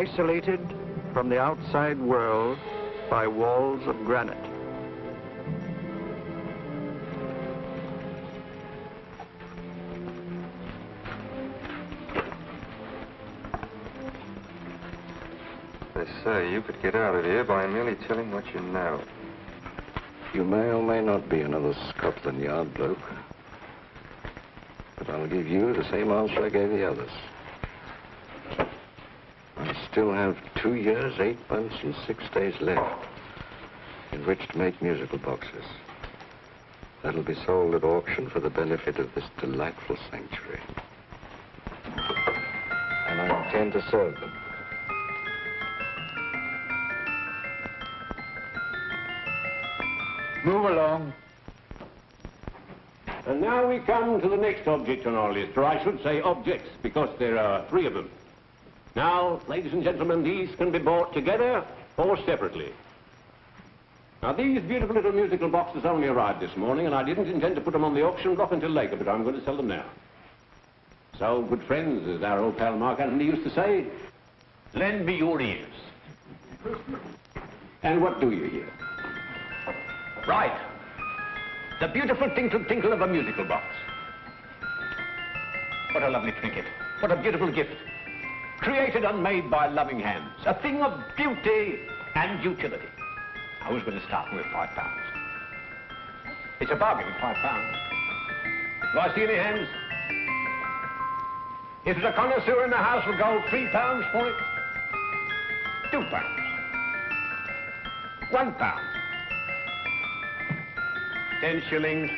Dartmoor prison, isolated from the outside world by walls of granite. They say you could get out of here by merely telling what you know. You may or may not be another Scotland Yard bloke. But I'll give you the same answer I gave the others. I still have two years, eight months, and six days left in which to make musical boxes. That'll be sold at auction for the benefit of this delightful sanctuary. And I intend to serve them. Move along. And now we come to the next object on our list, or I should say objects, because there are three of them. Now, ladies and gentlemen, these can be bought together or separately. Now, these beautiful little musical boxes only arrived this morning, and I didn't intend to put them on the auction block until later, but I'm going to sell them now. So, good friends, as our old pal Mark Antony used to say, lend me your ears. And what do you hear? Right. The beautiful tinkle tinkle of a musical box. What a lovely trinket. What a beautiful gift. Created and made by loving hands. A thing of beauty and utility. Now, who's going to start with five pounds? It's a bargain five pounds. Do I see any hands? If there's a connoisseur in the house, will go three pounds for it. Two pounds. One pound. Ten shillings.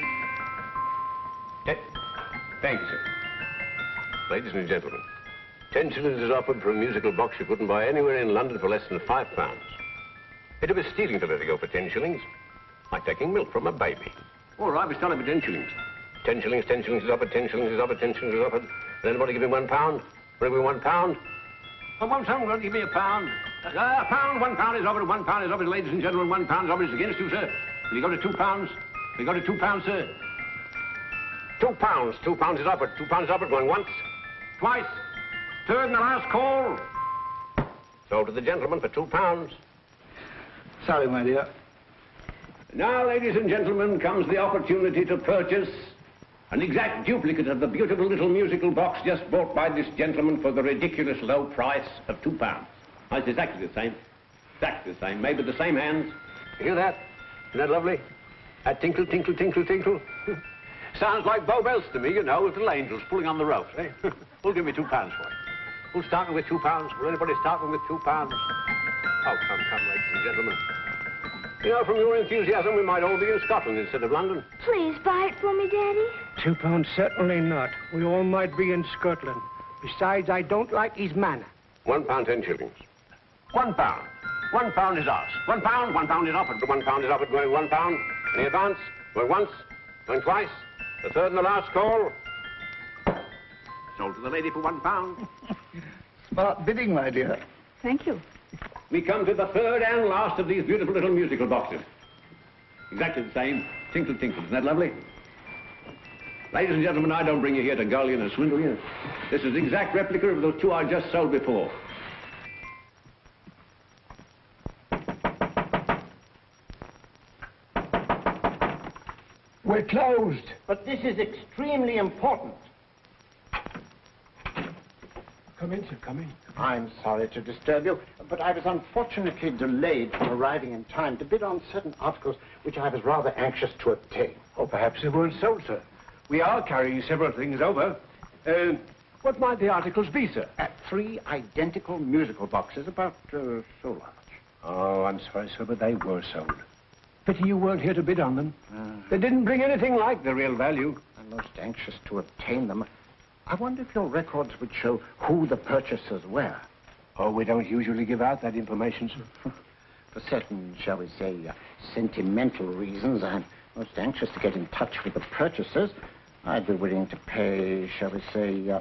Ten. Thank you, sir. Ladies and gentlemen, ten shillings is offered for a musical box you couldn't buy anywhere in London for less than five pounds. It'd be stealing to let it go for ten shillings. Like taking milk from a baby. All right, we start it for ten shillings. Ten shillings, ten shillings is offered, ten shillings is offered, ten shillings is offered. Will anybody give me one pound? Will give me one pound? Oh, one someone to give me a pound? Uh, a pound, one pound is offered, one pound is offered, ladies and gentlemen, one pound is offered is against you, sir. Will you go to two pounds? you got to two pounds, sir. Two pounds. Two pounds is offered. Two pounds is offered. Going once, twice, third and the last call. So to the gentleman for two pounds. Sorry, my dear. Now, ladies and gentlemen, comes the opportunity to purchase an exact duplicate of the beautiful little musical box just bought by this gentleman for the ridiculous low price of two pounds. Oh, it's exactly the same. Exactly the same. Made with the same hands. You hear that? Isn't that lovely? That tinkle, tinkle, tinkle, tinkle. Sounds like Bow Bells to me, you know, with little angels pulling on the ropes, eh? Who'll give me two pounds for it? Who's starting with two pounds? Will anybody start with two pounds? Oh, come, come, ladies and gentlemen. You know, from your enthusiasm, we might all be in Scotland instead of London. Please buy it for me, Daddy. Two pounds, certainly not. We all might be in Scotland. Besides, I don't like his manner. One pound, ten shillings. One pound. One pound is ours. One pound, one pound is offered. One pound is offered, going one pound. Any advance? Going once, going twice. The third and the last call. Sold to the lady for one pound. Smart bidding, my dear. Thank you. We come to the third and last of these beautiful little musical boxes. Exactly the same. Tinkle, tinkle. Isn't that lovely? Ladies and gentlemen, I don't bring you here to gull you and swindle you. This is exact replica of those two I just sold before. We're closed. But this is extremely important. Come in, sir, come in. I'm sorry to disturb you, but I was unfortunately delayed from arriving in time to bid on certain articles which I was rather anxious to obtain. Or perhaps they weren't sold, sir. We are carrying several things over. Uh, what might the articles be, sir? Uh, three identical musical boxes, about uh, so large. Oh, I'm sorry, sir, but they were sold. Pity you weren't here to bid on them. Uh, They didn't bring anything like the real value. I'm most anxious to obtain them. I wonder if your records would show who the purchasers were. Oh, we don't usually give out that information, sir. For certain, shall we say, uh, sentimental reasons, I'm most anxious to get in touch with the purchasers. I'd be willing to pay, shall we say, uh,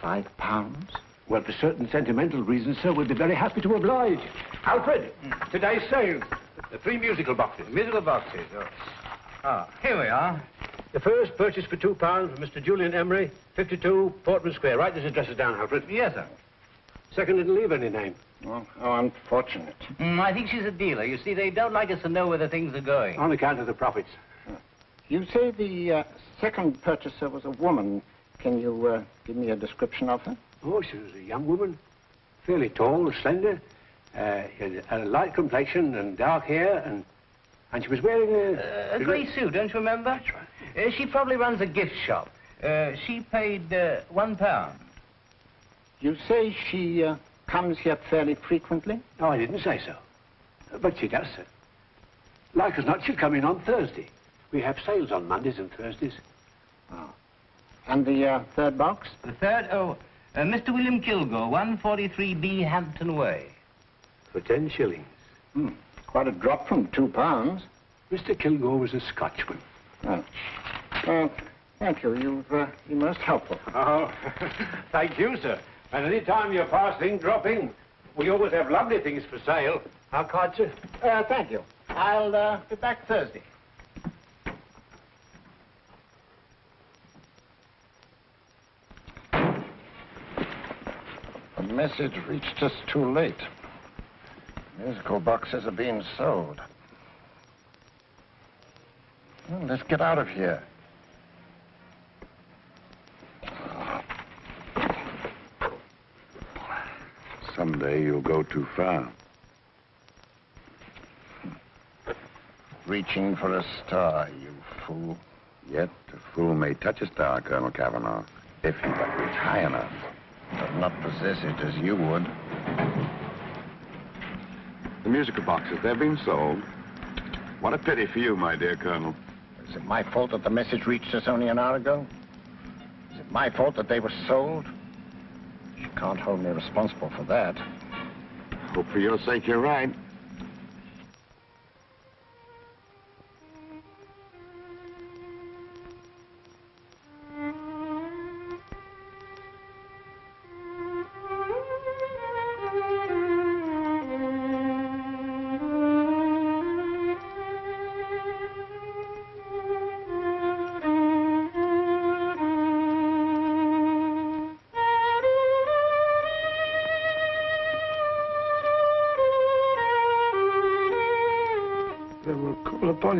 five pounds. Well, for certain sentimental reasons, sir, we'd be very happy to oblige. Alfred, today's sale. The three musical boxes. Musical boxes. Oh. Ah, here we are. The first purchase for two pounds from Mr. Julian Emery, 52 Portman Square. Write this address down, Alfred. Yes, sir. Second didn't leave any name. Well, how unfortunate. Mm, I think she's a dealer. You see, they don't like us to know where the things are going. On account of the profits. You say the uh, second purchaser was a woman. Can you uh, give me a description of her? Oh, she was a young woman. Fairly tall, slender. Uh, had a light complexion and dark hair, and and she was wearing a... Uh, a grey suit, don't you remember? That's right. Uh, she probably runs a gift shop. Uh, she paid uh, one pound. You say she uh, comes here fairly frequently? No, I didn't say so. But she does, sir. Like as not, she'll come in on Thursday. We have sales on Mondays and Thursdays. And the uh, third box? The third, oh, uh, Mr. William Kilgore, 143B Hampton Way. For ten shillings. Hmm. Quite a drop from two pounds. Mr. Kilgore was a Scotchman. Oh. Uh, thank you. You've uh, been most helpful. Oh, thank you, sir. And any time you're passing, dropping, we always have lovely things for sale. How card, sir? Uh, thank you. I'll uh, be back Thursday. The message reached us too late. Musical boxes are being sold. Well, let's get out of here. Someday you'll go too far. Reaching for a star, you fool. Yet a fool may touch a star, Colonel Cavanaugh, if he but reach high enough. But not possess it as you would. The musical boxes, they've been sold. What a pity for you, my dear Colonel. Is it my fault that the message reached us only an hour ago? Is it my fault that they were sold? You can't hold me responsible for that. Hope for your sake you're right.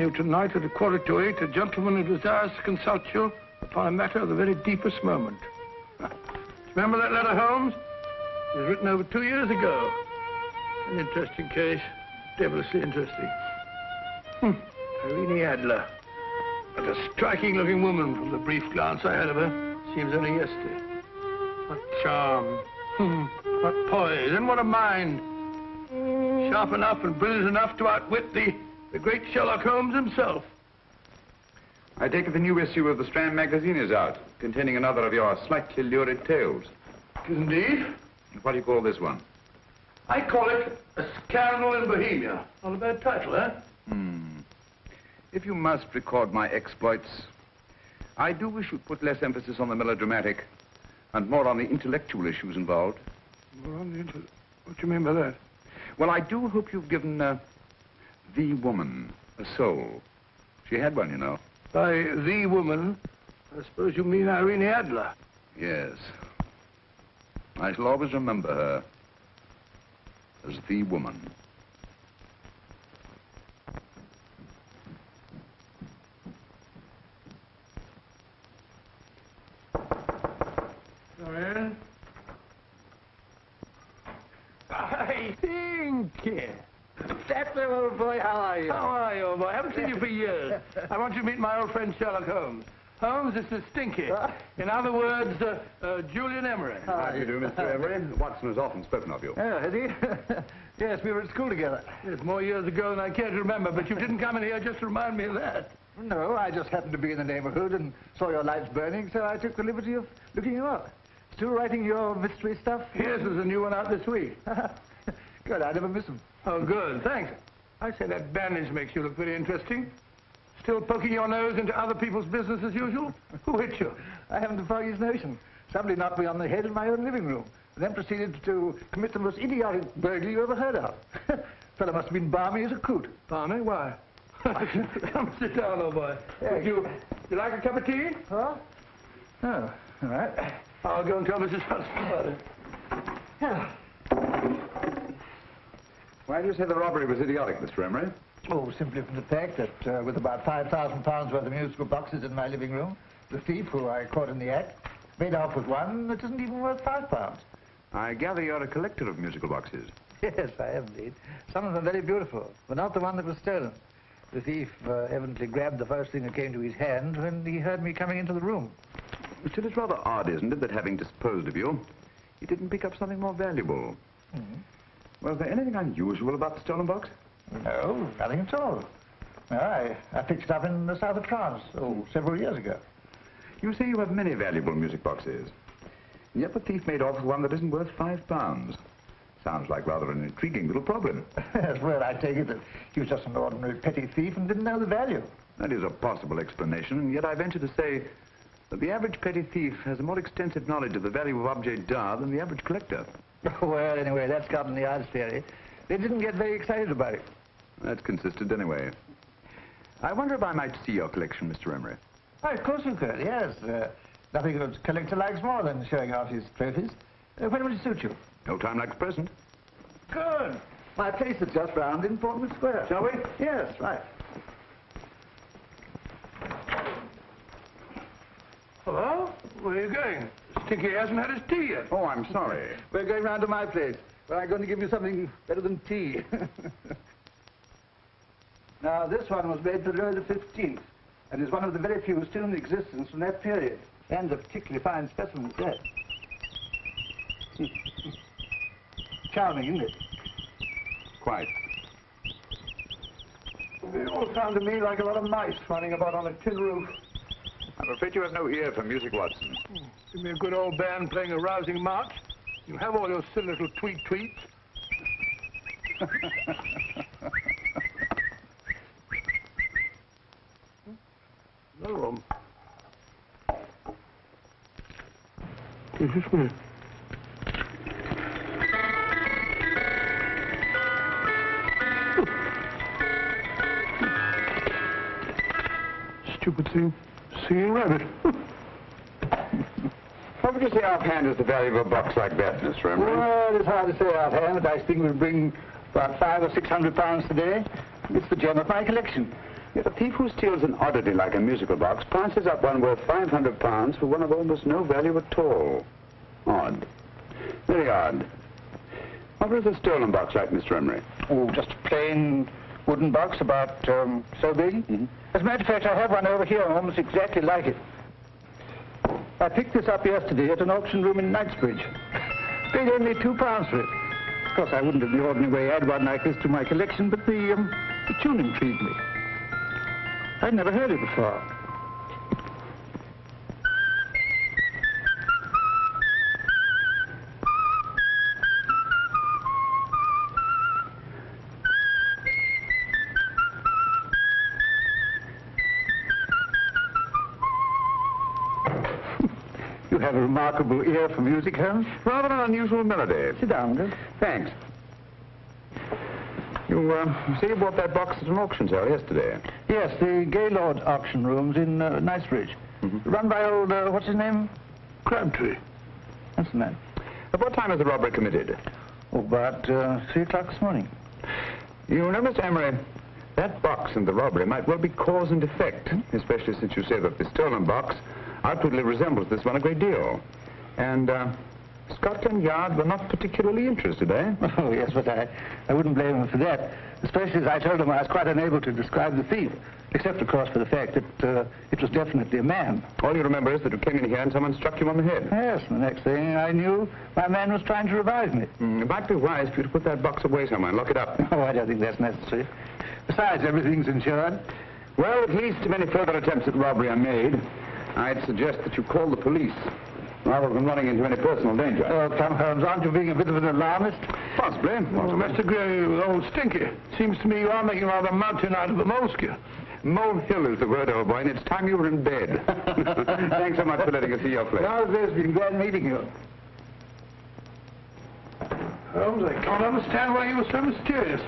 You tonight at a quarter to eight, a gentleman who desires to consult you upon a matter of the very deepest moment. Remember that letter, Holmes? It was written over two years ago. An interesting case. Devilishly interesting. Hmm. Irene Adler. But a striking-looking woman from the brief glance I had of her. Seems only yesterday. What charm. Hmm. What poise. And what a mind. Sharp enough and brilliant enough to outwit the, the great Sherlock Holmes himself. I take it the new issue of the Strand magazine is out, containing another of your slightly lurid tales. Indeed. What do you call this one? I call it A Scandal in Bohemia. Not a bad title, eh? Hmm. If you must record my exploits, I do wish you'd put less emphasis on the melodramatic and more on the intellectual issues involved. More on the inter- What do you mean by that? Well, I do hope you've given uh, the woman a soul. She had one, you know. By the woman, I suppose you mean Irene Adler. Yes. I shall always remember her as the woman. Come in. Hi, Pinky. That's old boy, how are you? How are you, old boy? I haven't seen you for years. I want you to meet my old friend Sherlock Holmes. Holmes, this is Stinky. In other words, uh, uh, Julian Emery. How do you do, Mr. Emery? Watson has often spoken of you. Oh, has he? yes, we were at school together. It's more years ago than I care to remember, but you didn't come in here just to remind me of that. No, I just happened to be in the neighborhood and saw your lights burning, so I took the liberty of looking you up. Still writing your mystery stuff? Yes, there's a new one out this week. Good, I never miss them. Oh, good. Thanks. I say that bandage makes you look very interesting. Still poking your nose into other people's business as usual? Who hit you? I haven't the foggiest notion. Somebody knocked me on the head in my own living room, and then proceeded to commit the most idiotic burglary you ever heard of. Fellow must have been balmy as a coot. Barney, why? Come sit down, old boy. Would you You like a cup of tea? Huh? Oh, all right. I'll go and tell Mrs. Hudson about it. Why do you say the robbery was idiotic, Mr. Emery? Oh, simply from the fact that uh, with about £5,000 worth of musical boxes in my living room, the thief, who I caught in the act, made off with one that isn't even worth five pounds. I gather you're a collector of musical boxes. Yes, I am indeed. Some of them very beautiful, but not the one that was stolen. The thief uh, evidently grabbed the first thing that came to his hand when he heard me coming into the room. Still, it's rather odd, isn't it, that having disposed of you, he didn't pick up something more valuable. Was there anything unusual about the stolen box? No, nothing at all. No, I, I picked it up in the south of France, oh, several years ago. You say you have many valuable music boxes. And yet the thief made off with one that isn't worth five pounds. Sounds like rather an intriguing little problem. Well, I take it that he was just an ordinary petty thief and didn't know the value. That is a possible explanation, and yet I venture to say that the average petty thief has a more extensive knowledge of the value of objets d'art than the average collector. well, anyway, that's the Yard's theory. They didn't get very excited about it. That's consistent anyway. I wonder if I might see your collection, Mr. Emery. Oh, of course you could, yes. Uh, nothing a collector likes more than showing off his trophies. Uh, when would it suit you? No time like the present. Good. My place is just round in Portman Square. Shall we? Yes, right. Hello? Where are you going? Stinky hasn't had his tea yet. Oh, I'm sorry. We're going round to my place, where I'm going to give you something better than tea. now, this one was made for Louis XV, and is one of the very few still in existence from that period. And a particularly fine specimen, yes. Charming, isn't it? Quite. They all sound to me like a lot of mice running about on a tin roof. I'm afraid you have no ear for music, Watson. Give me a good old band playing a rousing march. You have all your silly little tweet tweets. no room. This is. Stupid thing. Singing rabbit. What would you say offhand is the value of a box like that, Mr. Emery? Well, it's hard to say offhand, but I think we'll bring about five or six hundred pounds today. It's the gem of my collection. Yet a thief who steals an oddity like a musical box passes up one worth 500 pounds for one of almost no value at all. Odd. Very odd. What was a stolen box like, Mr. Emery? Oh, just a plain wooden box about um, so big. As a matter of fact, I have one over here almost exactly like it. I picked this up yesterday at an auction room in Knightsbridge. Paid only two pounds for it. Of course, I wouldn't in the ordinary way add one like this to my collection, but the, um, the tune intrigued me. I'd never heard it before. Remarkable ear for music, Holmes. Rather an unusual melody. Sit down, Gus. Thanks. You, uh, you say you bought that box at an auction sale yesterday. Yes, the Gaylord auction rooms in uh, Knightsbridge. Run by old, uh, what's his name? Crabtree. That's the man. At what time was the robbery committed? Oh, about uh, 3 o'clock this morning. You know, Mr. Emery, that box and the robbery might well be cause and effect, especially since you say that the stolen box outwardly resembles this one a great deal. And, uh, Scotland Yard were not particularly interested, eh? Oh, yes, but I, I wouldn't blame them for that. Especially as I told them I was quite unable to describe the thief. Except, of course, for the fact that uh, it was definitely a man. All you remember is that you came in here and someone struck you on the head. Yes, and the next thing I knew, my man was trying to revive me. Mm, it might be wise for you to put that box away somewhere and lock it up. Oh, I don't think that's necessary. Besides, everything's insured. Well, at least if any further attempts at robbery are made, I'd suggest that you call the police, rather than running into any personal danger. Oh, come, Holmes, aren't you being a bit of an alarmist? Possibly. Well, Mr. Gray, old Stinky. Seems to me you are making rather a mountain out of a molehill. Molehill is the word, old boy, and it's time you were in bed. Thanks so much for letting us see your place. How's this? Been glad meeting you. Holmes, I can't understand why you were so mysterious.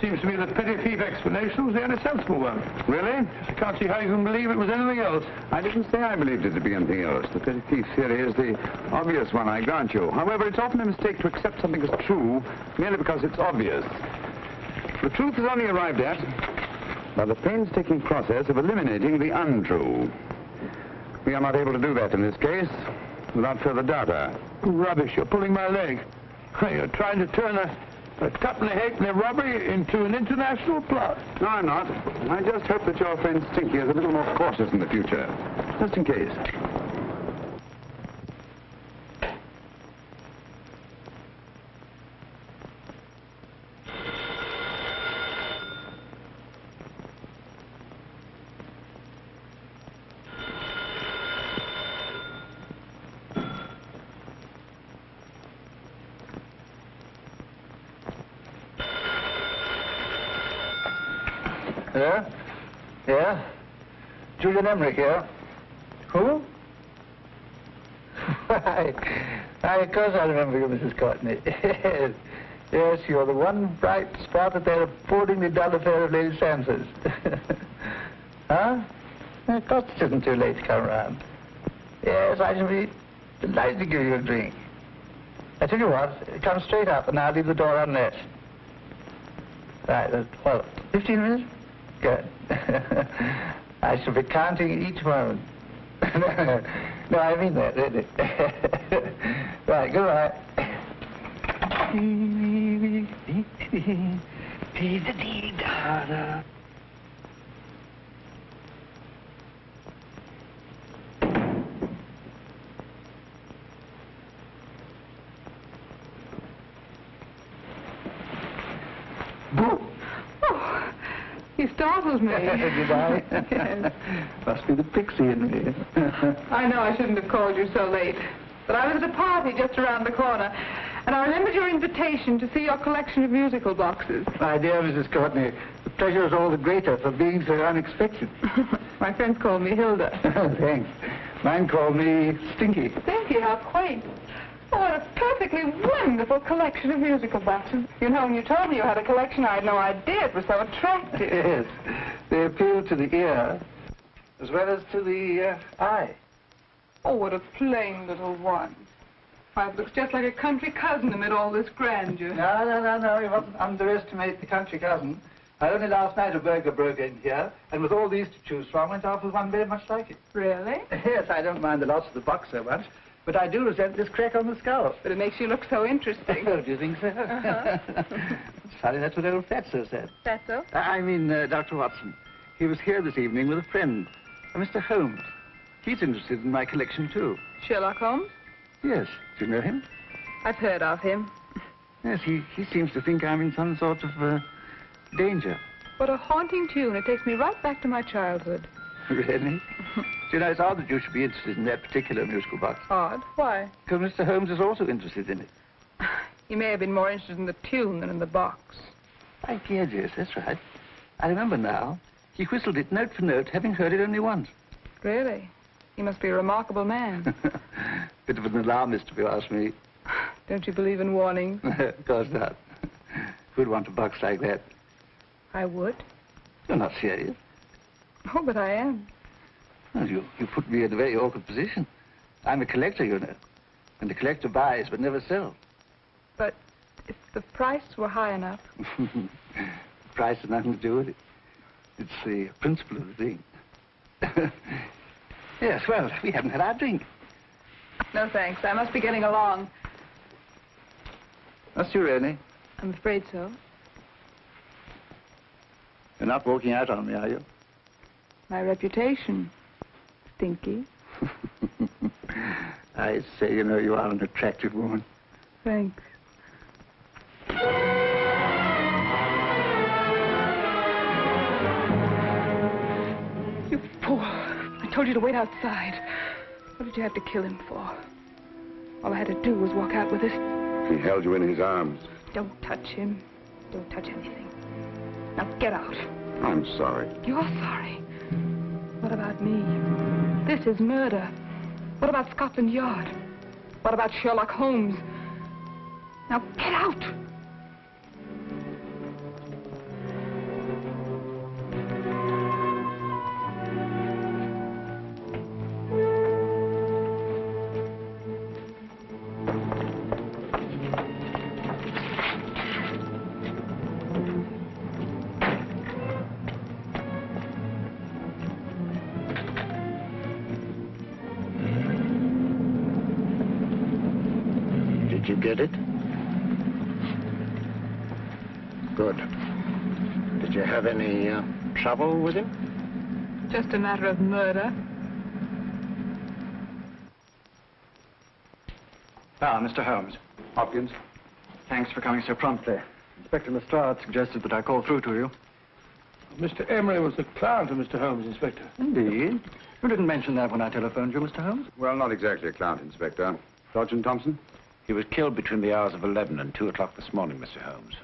Seems to me that petty thief explanation was the only sensible one. Really? I can't see how you can believe it was anything else. I didn't say I believed it to be anything else. The petty thief theory is the obvious one, I grant you. However, it's often a mistake to accept something as true merely because it's obvious. The truth is only arrived at by the painstaking process of eliminating the untrue. We are not able to do that in this case without further data. Rubbish, you're pulling my leg. You're trying to turn a, a tuppenny halfpenny robbery into an international plot. No, I'm not. I just hope that your friend Stinky is a little more cautious in the future. Just in case. Yeah? Yeah? Julian Emery here. Who? Why, of course I remember you, Mrs. Courtney. yes, yes, you're the one bright spot at that appallingly dull affair of Lady Sansa's. huh? Of course it isn't too late to come around. Yes, I shall be delighted to give you a drink. I tell you what, come straight up and I'll leave the door unlatched. Right, well, 15 minutes? Good. I shall be counting each moment. no, I mean that, really. right, goodbye. You startled me. Did I? Yes. Must be the pixie in me. I know I shouldn't have called you so late. But I was at a party just around the corner, and I remembered your invitation to see your collection of musical boxes. My dear Mrs. Courtney, the pleasure is all the greater for being so unexpected. My friends call me Hilda. Thanks. Mine called me Stinky. Stinky, how quaint. Oh, what a perfectly wonderful collection of musical boxes. You know, when you told me you had a collection, I had no idea it was so attractive. Yes. They appeal to the ear as well as to the uh, eye. Oh, what a plain little one. Why, it looks just like a country cousin amid all this grandeur. No, no, no, no. You mustn't underestimate the country cousin. I only last night a burglar broke in here, and with all these to choose from, went off with one very much like it. Really? Yes, I don't mind the loss of the box so much, but I do resent this crack on the skull. But it makes you look so interesting. Oh, do you think so? Uh-huh. it's funny, that's what old Fatso said. That's so? I mean, uh, Dr. Watson. He was here this evening with a friend, a Mr. Holmes. He's interested in my collection, too. Sherlock Holmes? Yes. Do you know him? I've heard of him. Yes, he, he seems to think I'm in some sort of uh, danger. What a haunting tune. It takes me right back to my childhood. Really? Do you know, it's odd that you should be interested in that particular musical box. Odd. Why? Because Mr. Holmes is also interested in it. he may have been more interested in the tune than in the box. I guess, yes, that's right. I remember now. He whistled it note for note, having heard it only once. Really? He must be a remarkable man. Bit of an alarmist, if you ask me. Don't you believe in warnings? of course not. Who'd want a box like that? I would. You're not serious. Oh, but I am. Well, you, you put me in a very awkward position. I'm a collector, you know. And the collector buys but never sells. But if the price were high enough, the Price has nothing to do with it. It's the principle of the thing. yes, well, we haven't had our drink. no thanks. I must be getting along. Must you really? I'm afraid so. You're not walking out on me, are you? My reputation. Stinky. I say, you know, you are an attractive woman. Thanks. You fool. I told you to wait outside. What did you have to kill him for? All I had to do was walk out with this. He held you in his arms. Don't touch him. Don't touch anything. Now get out. I'm sorry. You're sorry. What about me? This is murder. What about Scotland Yard? What about Sherlock Holmes? Now get out! Trouble with him? Just a matter of murder. Ah, Mr. Holmes. Hopkins? Thanks for coming so promptly. Inspector Lestrade suggested that I call through to you. Mr. Emery was the client of Mr. Holmes, Inspector. Indeed. You didn't mention that when I telephoned you, Mr. Holmes. Well, not exactly a client, Inspector. Sergeant Thompson? He was killed between the hours of 11 and 2 o'clock this morning, Mr. Holmes.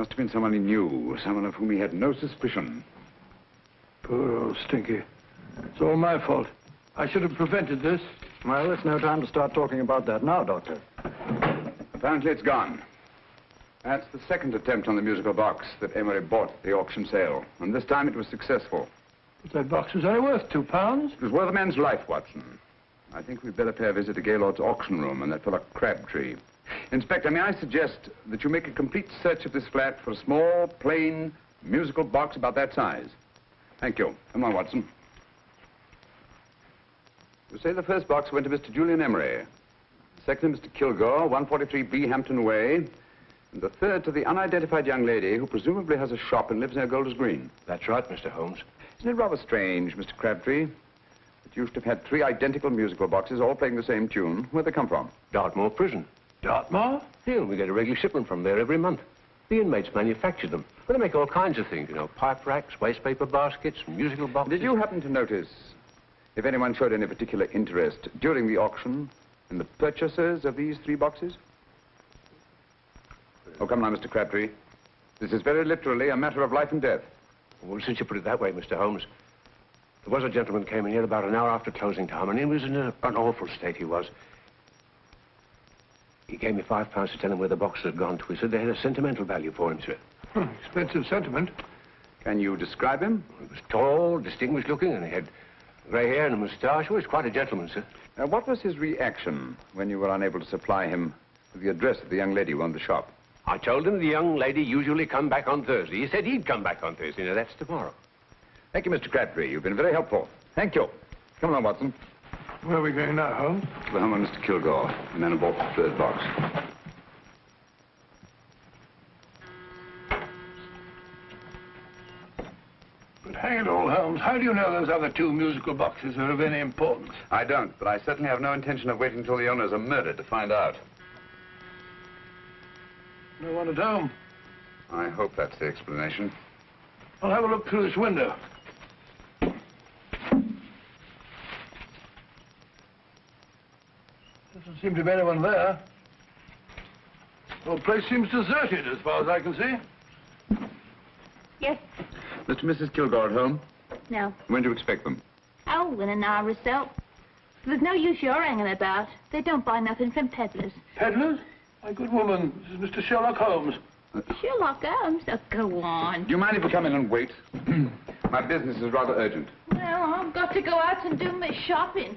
Must have been someone he knew, someone of whom he had no suspicion. Poor old Stinky. It's all my fault. I should have prevented this. Well, there's no time to start talking about that now, Doctor. Apparently it's gone. That's the second attempt on the musical box that Emery bought at the auction sale. And this time it was successful. But that box was only worth two pounds. It was worth a man's life, Watson. I think we'd better pay a visit to Gaylord's auction room and that fellow Crabtree. Inspector, may I suggest that you make a complete search of this flat for a small, plain, musical box about that size? Thank you. Come on, Watson. You say the first box went to Mr. Julian Emery. Second to Mr. Kilgore, 143B Hampton Way. And the third to the unidentified young lady who presumably has a shop and lives near Golders Green. That's right, Mr. Holmes. Isn't it rather strange, Mr. Crabtree, that you should have had three identical musical boxes all playing the same tune? Where'd they come from? Dartmoor Prison. Dartmoor? Yeah, we get a regular shipment from there every month. The inmates manufacture them. Well, they make all kinds of things, you know, pipe racks, waste paper baskets, musical boxes. Did you happen to notice if anyone showed any particular interest during the auction in the purchasers of these three boxes? Oh, come now, Mr. Crabtree. This is very literally a matter of life and death. Well, since you put it that way, Mr. Holmes, there was a gentleman came in here about an hour after closing time, and he was in a, an awful state, he was. He gave me five pounds to tell him where the boxes had gone to. He said they had a sentimental value for him, sir. Hmm, expensive sentiment. Can you describe him? He was tall, distinguished looking, and he had grey hair and a moustache. He was quite a gentleman, sir. Uh, what was his reaction when you were unable to supply him with the address of the young lady who owned the shop? I told him the young lady usually come back on Thursday. He said he'd come back on Thursday. Now, that's tomorrow. Thank you, Mr. Crabtree. You've been very helpful. Thank you. Come along, Watson. Where are we going now, Holmes? To the home of Mr. Kilgore, the man who bought the third box. But hang it all, Holmes, how do you know those other two musical boxes are of any importance? I don't, but I certainly have no intention of waiting until the owners are murdered to find out. No one at home. I hope that's the explanation. I'll have a look through this window. Doesn't seem to be anyone there. The whole place seems deserted as far as I can see. Yes. Mr. and Mrs. Kilgore at home? No. When do you expect them? Oh, in an hour or so. There's no use your hanging about. They don't buy nothing from peddlers. Peddlers? My good woman, this is Mr. Sherlock Holmes. Uh, Sherlock Holmes? Oh, go on. Do you mind if we come in and wait? My business is rather urgent. Well, I've got to go out and do my shopping.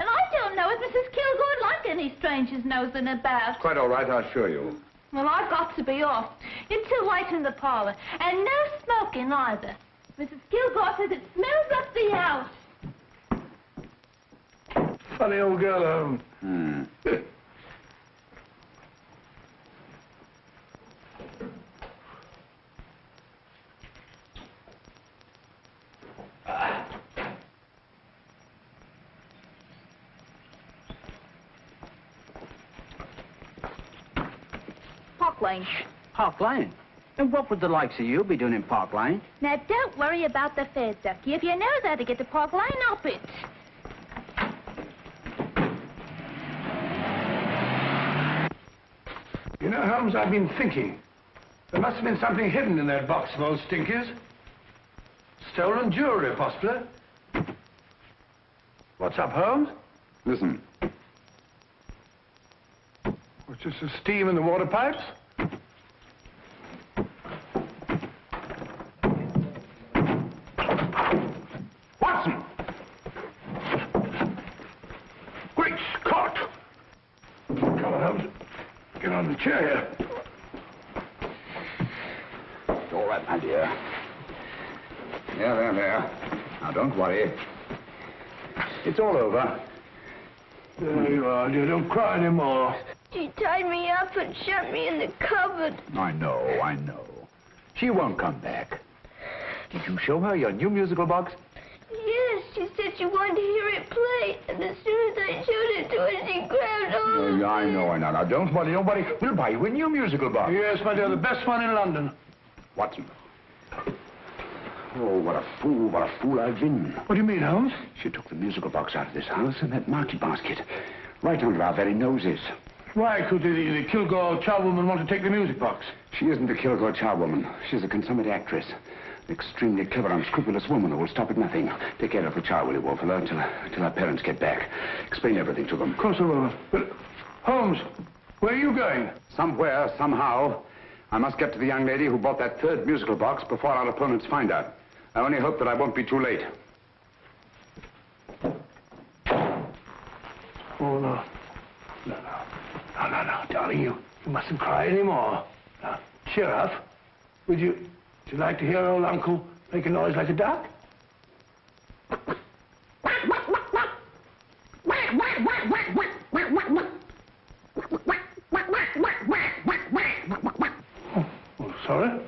And I don't know if Mrs. Kilgore'd like any strangers nosing about. Quite all right, I assure you. Well, I've got to be off. It's too light in the parlor. And no smoking either. Mrs. Kilgore says it smells up the house. Funny old girl, Holmes. Hmm. Park Lane. Park Lane? And what would the likes of you be doing in Park Lane? Now, don't worry about the fare, Ducky. If you know how to get to Park Lane, up it. You know, Holmes, I've been thinking. There must have been something hidden in that box of old stinkers. Stolen jewelry, possibly. What's up, Holmes? Listen. What's this, the steam in the water pipes? Watson! Great Scott! Come on, Holmes. Get on the chair here. It's all right, my dear. There, there, there. Now, don't worry. It's all over. There you are, dear. Don't cry anymore. She tied me up and shut me in the cupboard. I know, I know. She won't come back. Did you show her your new musical box? Yes, she said she wanted to hear it play, and as soon as I showed it to her, she grabbed hold of Oh, I know, I know. Now, don't worry, don't worry. We'll buy you a new musical box. Yes, my dear, the best one in London. Watson. Oh, what a fool, what a fool I've been. What do you mean, Holmes? She took the musical box out of this house and that market basket. Right under our very noses. Why could the, the Kilgore charwoman want to take the music box? She isn't a Kilgore charwoman. She's a consummate actress. An extremely clever, unscrupulous woman who will stop at nothing. Take care of the child, will you, Wolfella, until, until our parents get back. Explain everything to them. Of course I will. But, Holmes, where are you going? Somewhere, somehow, I must get to the young lady who bought that third musical box before our opponents find out. I only hope that I won't be too late. Oh, no. No, no. No, no, no, darling, you, you mustn't cry anymore. Now, cheer up. Would you, would you like to hear old Uncle make a noise like a duck? Oh, sorry.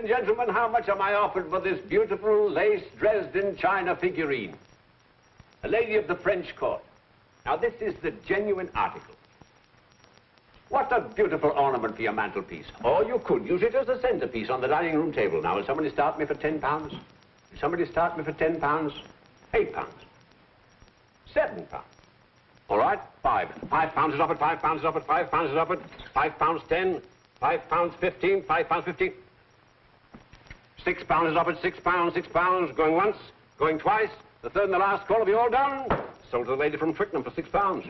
And gentlemen, how much am I offered for this beautiful lace Dresden china figurine? A lady of the French court. Now, this is the genuine article. What a beautiful ornament for your mantelpiece. Or you could use it as a centerpiece on the dining room table. Now, will somebody start me for ten pounds? Will somebody start me for ten pounds? Eight pounds. Seven pounds. All right, five. Five pounds is offered, five pounds is offered, five pounds is offered, five pounds 10, 5 pounds 15, 5 pounds fifteen. Six pounds is offered, six pounds, six pounds, going once, going twice. The third and the last call, have you all done? Sold to the lady from Twickenham for six pounds.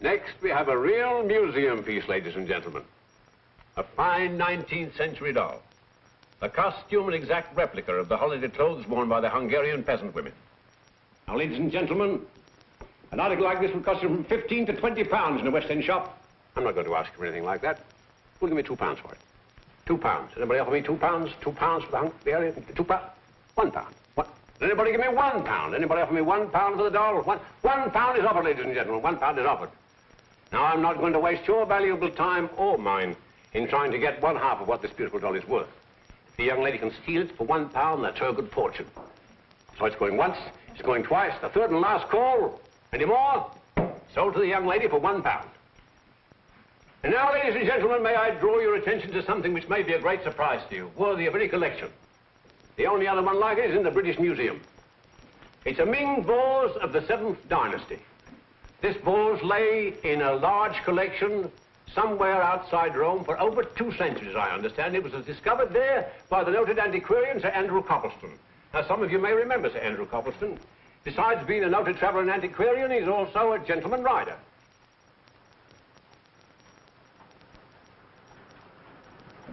Next, we have a real museum piece, ladies and gentlemen. A fine 19th century doll. A costume and exact replica of the holiday clothes worn by the Hungarian peasant women. Now, ladies and gentlemen, an article like this would cost you from 15 to 20 pounds in a West End shop. I'm not going to ask you for anything like that. Who'll give me two pounds for it? Two pounds. Anybody offer me two pounds? Two pounds for the Hungarian? Two pounds? One pound. What? Anybody give me one pound? Anybody offer me one pound for the doll? One, one pound is offered, ladies and gentlemen. One pound is offered. Now, I'm not going to waste your valuable time or mine in trying to get one half of what this beautiful doll is worth. If the young lady can steal it for one pound, that's her good fortune. So it's going once, it's going twice, the third and last call. Any more? Sold to the young lady for one pound. And now, ladies and gentlemen, may I draw your attention to something which may be a great surprise to you, worthy of any collection. The only other one like it is in the British Museum. It's a Ming vase of the Seventh Dynasty. This vase lay in a large collection somewhere outside Rome for over two centuries, I understand. It was discovered there by the noted antiquarian Sir Andrew Coppleston. Now, some of you may remember Sir Andrew Coppleston. Besides being a noted traveler and antiquarian, he's also a gentleman rider.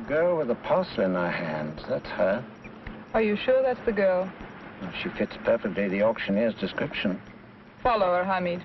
Girl with a parcel in her hand. That's her. Are you sure that's the girl? She fits perfectly the auctioneer's description. Follow her, Hamid.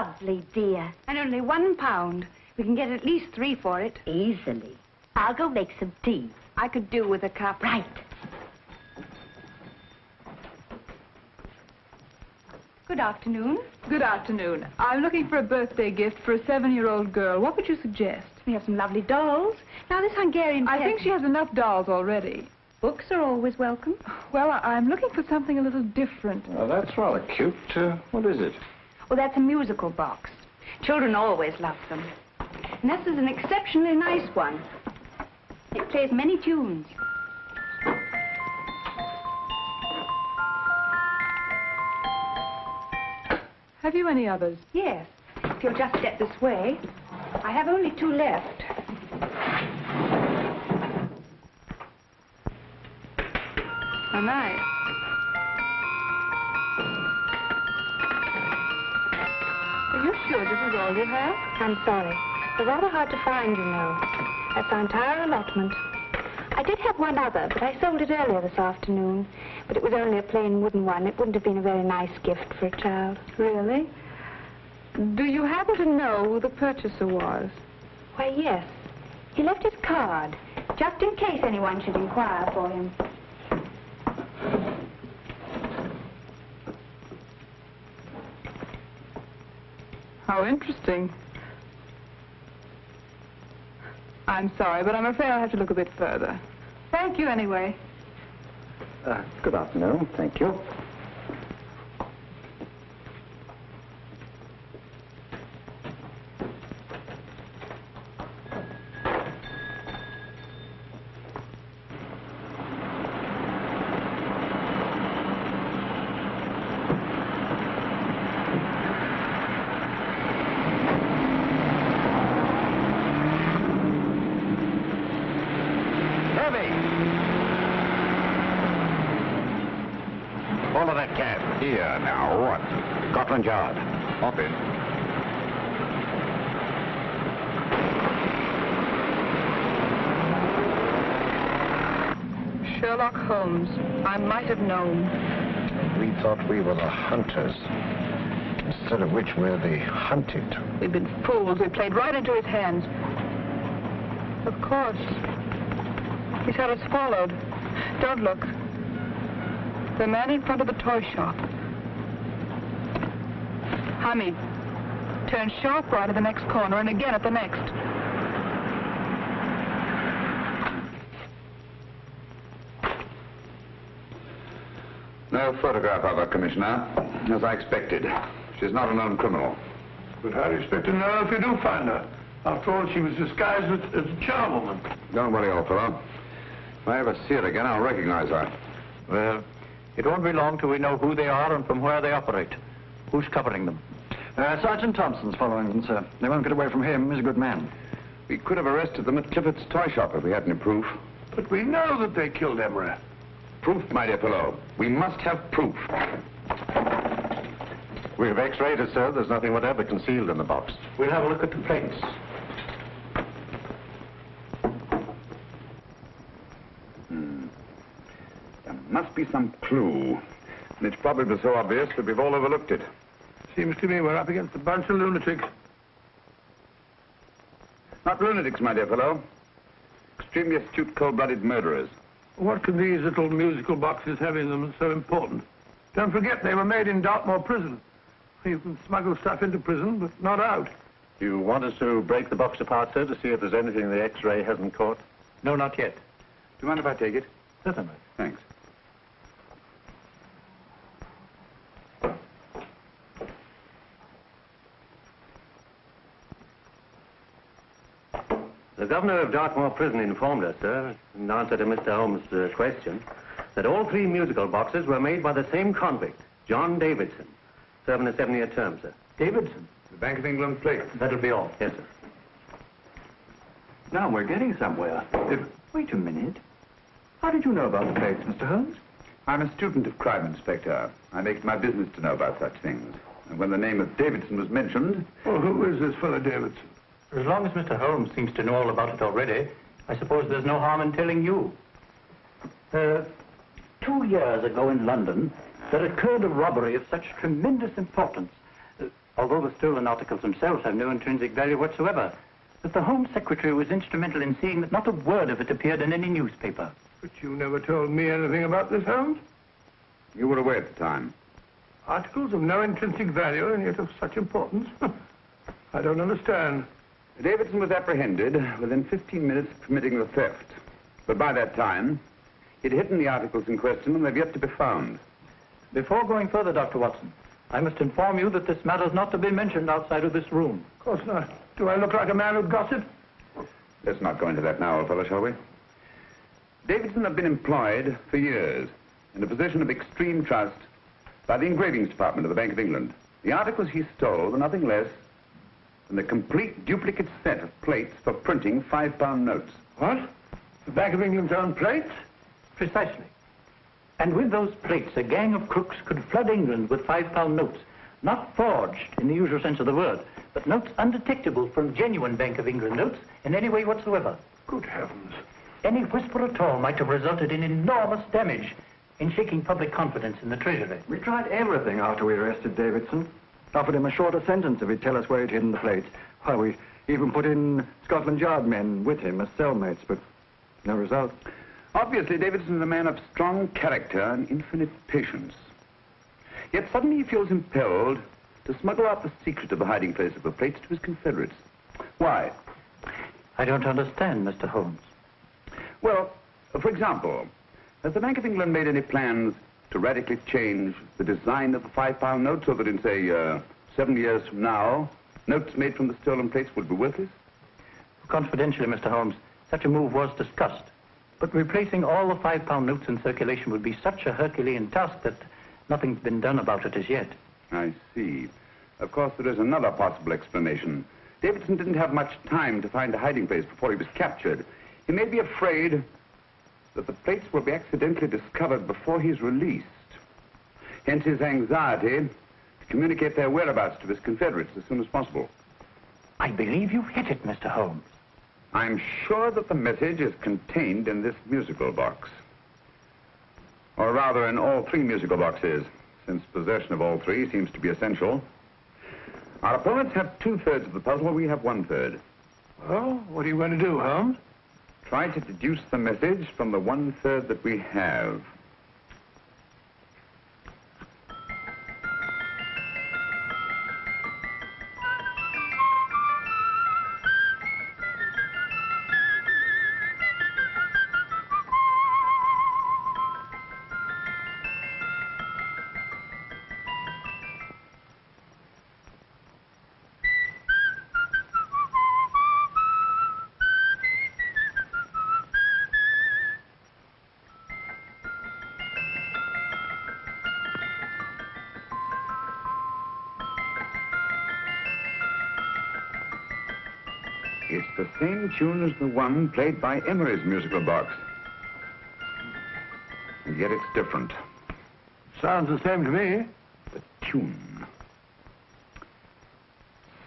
Lovely, dear. And only one pound. We can get at least three for it. Easily. I'll go make some tea. I could do with a cup. Right. Good afternoon. Good afternoon. I'm looking for a birthday gift for a seven-year-old girl. What would you suggest? We have some lovely dolls. Now, this Hungarian... I think she has enough dolls already. Books are always welcome. Well, I- I'm looking for something a little different. Well, that's rather cute. Uh, what is it? Well, that's a musical box. Children always love them. And this is an exceptionally nice one. It plays many tunes. Have you any others? Yes. If you'll just step this way. I have only two left. How nice. Sure this is all you have? I'm sorry. They're rather hard to find, you know. That's our entire allotment. I did have one other, but I sold it earlier this afternoon. But it was only a plain wooden one. It wouldn't have been a very nice gift for a child. Really? Do you happen to know who the purchaser was? Why, yes. He left his card, just in case anyone should inquire for him. How interesting. I'm sorry, but I'm afraid I'll have to look a bit further. Thank you anyway. Uh, good afternoon. Thank you. Heavy! Follow that cab. Here, now, what? Scotland Yard. Hop in. Sherlock Holmes. I might have known. We thought we were the hunters, instead of which we're the hunted. We've been fools. We played right into his hands. Of course. He's had us followed. Don't look. The man in front of the toy shop. Hamid. Turn sharp right at the next corner and again at the next. No photograph of her, Commissioner. As I expected. She's not a known criminal. But how do you expect to know if you do find her? After all, she was disguised as, as a charwoman. Don't worry, old fellow. If I ever see her again, I'll recognize her. Well, it won't be long till we know who they are and from where they operate. Who's covering them? Uh, Sergeant Thompson's following them, sir. They won't get away from him. He's a good man. We could have arrested them at Clifford's toy shop if we had any proof. But we know that they killed Emery. Proof, my dear fellow. We must have proof. We've x-rayed it, sir. There's nothing whatever concealed in the box. We'll have a look at the plates. Hmm. There must be some clue. And it's probably so obvious that we've all overlooked it. Seems to me we're up against a bunch of lunatics. Not lunatics, my dear fellow. Extremely astute, cold-blooded murderers. What can these little musical boxes have in them that's so important? Don't forget, they were made in Dartmoor prison. You can smuggle stuff into prison, but not out. You want us to break the box apart, sir, to see if there's anything the x-ray hasn't caught? No, not yet. Do you mind if I take it? Certainly. Thanks. The governor of Dartmoor Prison informed us, sir, in answer to Mr. Holmes' uh, question, that all three musical boxes were made by the same convict, John Davidson, serving a seven-year term, sir. Davidson? The Bank of England plate. That'll be all. Yes, sir. Now we're getting somewhere. Uh, wait a minute. How did you know about the plates, Mr. Holmes? I'm a student of crime, Inspector. I make it my business to know about such things. And when the name of Davidson was mentioned... Well, who is this fellow Davidson? As long as Mr. Holmes seems to know all about it already, I suppose there's no harm in telling you. Uh, two years ago in London, there occurred a robbery of such tremendous importance, uh, although the stolen articles themselves have no intrinsic value whatsoever, that the Home Secretary was instrumental in seeing that not a word of it appeared in any newspaper. But you never told me anything about this, Holmes. You were away at the time. Articles of no intrinsic value and yet of such importance? I don't understand. Davidson was apprehended within 15 minutes of committing the theft. But by that time, He'd hidden the articles in question, and they've yet to be found. Before going further, Dr. Watson, I must inform you that this matter is not to be mentioned outside of this room. Of course not. Do I look like a man who'd gossip? Let's not go into that now, old fellow, shall we? Davidson had been employed for years in a position of extreme trust by the engravings department of the Bank of England. The articles he stole were nothing less than a complete duplicate set of plates for printing five-pound notes. What? The Bank of England's own plates? Precisely. And with those plates, a gang of crooks could flood England with five-pound notes, not forged in the usual sense of the word, but notes undetectable from genuine Bank of England notes in any way whatsoever. Good heavens. Any whisper at all might have resulted in enormous damage in shaking public confidence in the Treasury. We tried everything after we arrested Davidson. Offered him a shorter sentence if he'd tell us where he'd hidden the plates. Why, we even put in Scotland Yard men with him as cellmates, but no result. Obviously, Davidson is a man of strong character and infinite patience. Yet suddenly he feels impelled to smuggle out the secret of the hiding place of the plates to his confederates. Why? I don't understand, Mr. Holmes. Well, for example, has the Bank of England made any plans to radically change the design of the five-pound note so that in, say, uh, seven years from now, notes made from the stolen plates would be worthless? Confidentially, Mr. Holmes, such a move was discussed. But replacing all the five-pound notes in circulation would be such a Herculean task that nothing's been done about it as yet. I see. Of course, there is another possible explanation. Davidson didn't have much time to find a hiding place before he was captured. He may be afraid that the plates will be accidentally discovered before he's released. Hence his anxiety to communicate their whereabouts to his confederates as soon as possible. I believe you've hit it, Mr. Holmes. I'm sure that the message is contained in this musical box. Or rather, in all three musical boxes, since possession of all three seems to be essential. Our opponents have two-thirds of the puzzle, we have one-third. Well, what are you going to do, Holmes? Try to deduce the message from the one-third that we have. Tune as the one played by Emery's musical box. And yet it's different. Sounds the same to me. The tune.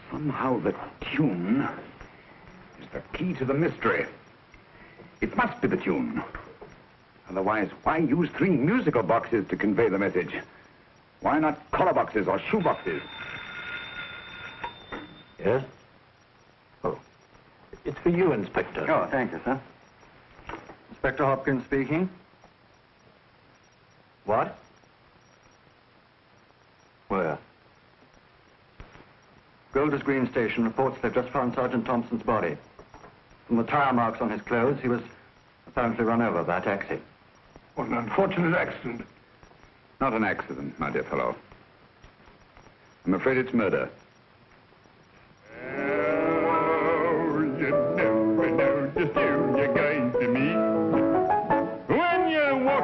Somehow the tune is the key to the mystery. It must be the tune. Otherwise, why use three musical boxes to convey the message? Why not collar boxes or shoe boxes? Yes? It's for you, Inspector. Oh, thank you, sir. Inspector Hopkins speaking. What? Where? Golders Green Station reports they've just found Sergeant Thompson's body. From the tire marks on his clothes, he was apparently run over by a taxi. What an unfortunate accident. Not an accident, my dear fellow. I'm afraid it's murder.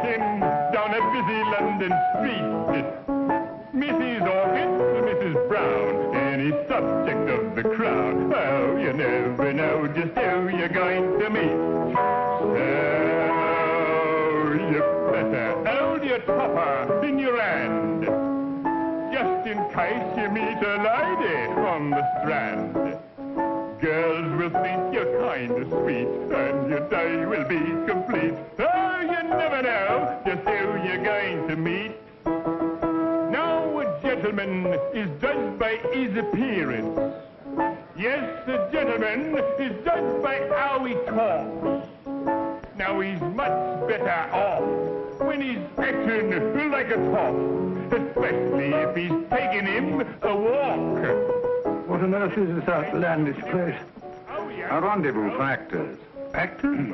You're down a busy London street, Mrs. Orchid, Mrs. Brown, any subject of the crowd. Oh, you never know just who you're going to meet. So you better hold your topper in your hand, just in case you meet a lady on the strand. Girls will think you're kind of sweet, and your day will be complete. Oh, you never know just who you're going to meet. Now, a gentleman is judged by his appearance. Yes, a gentleman is judged by how he talks. Now, he's much better off when he's acting like a top, especially if he's taking him a walk. What on earth is this outlandish place? Oh, a rendezvous for actors. Actors?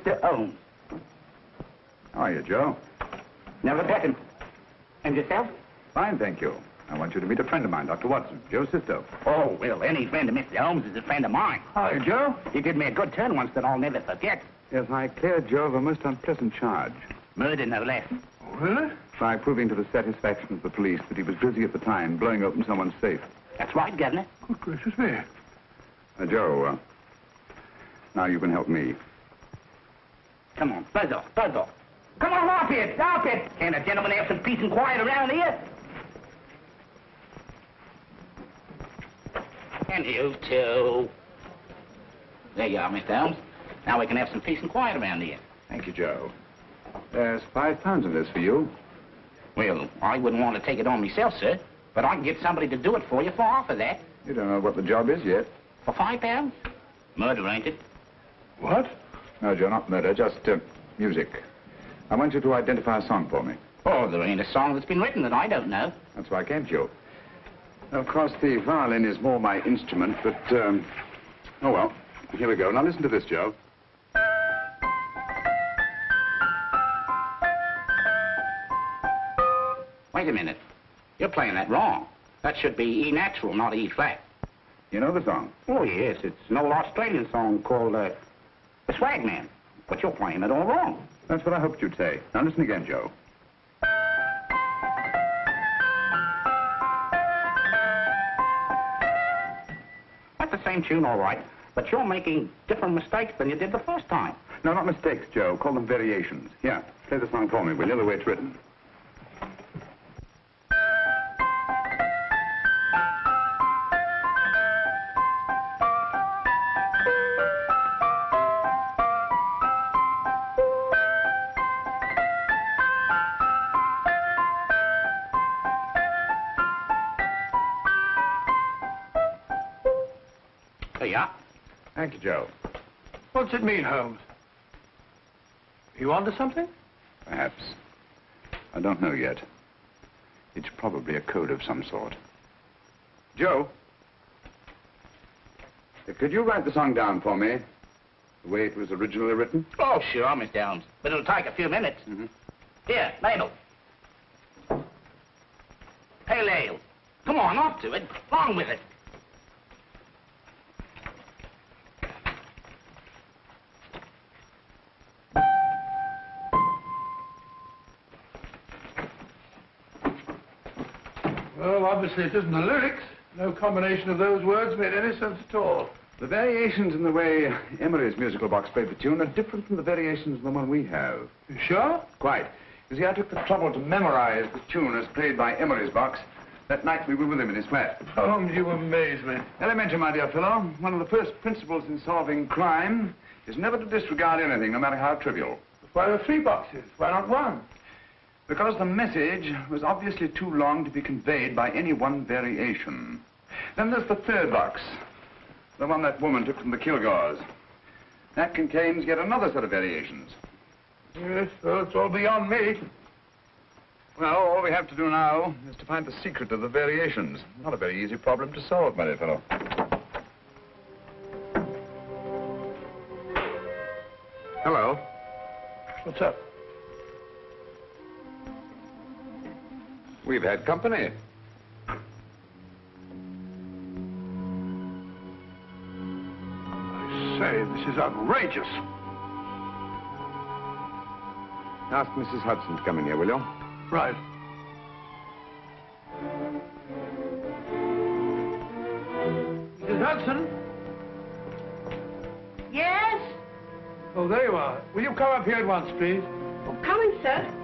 Mr. Holmes. How are you, Joe? Never better. And yourself? Fine, thank you. I want you to meet a friend of mine, Dr. Watson, Joe Cisto. Oh, well, any friend of Mr. Holmes is a friend of mine. Hi, Joe. He did me a good turn once that I'll never forget. Yes, I cleared Joe of a most unpleasant charge. Murder, no less. Really? By proving to the satisfaction of the police that he was busy at the time blowing open someone's safe. That's right, Governor. Good gracious me. Uh, Joe, uh, now you can help me. Come on, buzz off, buzz off. Come on, up it, up it. Can't a gentleman have some peace and quiet around here? And you too. There you are, Mr. Holmes. Now we can have some peace and quiet around here. Thank you, Joe. There's five pounds in this for you. Well, I wouldn't want to take it on myself, sir. But I can get somebody to do it for you for half of that. You don't know what the job is yet. For five pounds? Murder, ain't it? What? No, Joe, not murder, just uh, music. I want you to identify a song for me. Oh, there ain't a song that's been written that I don't know. That's why I came to you. Of course, the violin is more my instrument, but, um, oh well. Here we go. Now listen to this, Joe. Wait a minute. You're playing that wrong. That should be E natural, not E flat. You know the song? Oh, yes. It's an old Australian song called, uh, The Swag Man. But you're playing it all wrong. That's what I hoped you'd say. Now listen again, Joe. That's the same tune, all right. But you're making different mistakes than you did the first time. No, not mistakes, Joe. Call them variations. Yeah, play the song for me, will you, the way it's written. What's it mean, Holmes? You onto something? Perhaps. I don't know yet. It's probably a code of some sort. Joe? Could you write the song down for me? The way it was originally written? Oh, sure, Mr. Holmes. But it'll take a few minutes. Mm-hmm. Here, Mabel. Pale ale. Come on, off to it. Along with it. Well, obviously it isn't the lyrics. No combination of those words made any sense at all. The variations in the way Emery's musical box played the tune are different from the variations in the one we have. You sure? Quite. You see, I took the trouble to memorize the tune as played by Emery's box that night we were with him in his flat. Holmes, you amaze me. Elementary, my dear fellow. One of the first principles in solving crime is never to disregard anything, no matter how trivial. Why are three boxes? Why not one? Because the message was obviously too long to be conveyed by any one variation. Then there's the third box, the one that woman took from the Kilgores. That contains yet another set of variations. Yes, well, it's all beyond me. Well, all we have to do now is to find the secret of the variations. Not a very easy problem to solve, my dear fellow. Hello. What's up? We've had company. I say, this is outrageous. Ask Mrs. Hudson to come in here, will you? Right. Mrs. Hudson? Yes? Oh, there you are. Will you come up here at once, please? Oh, coming, sir.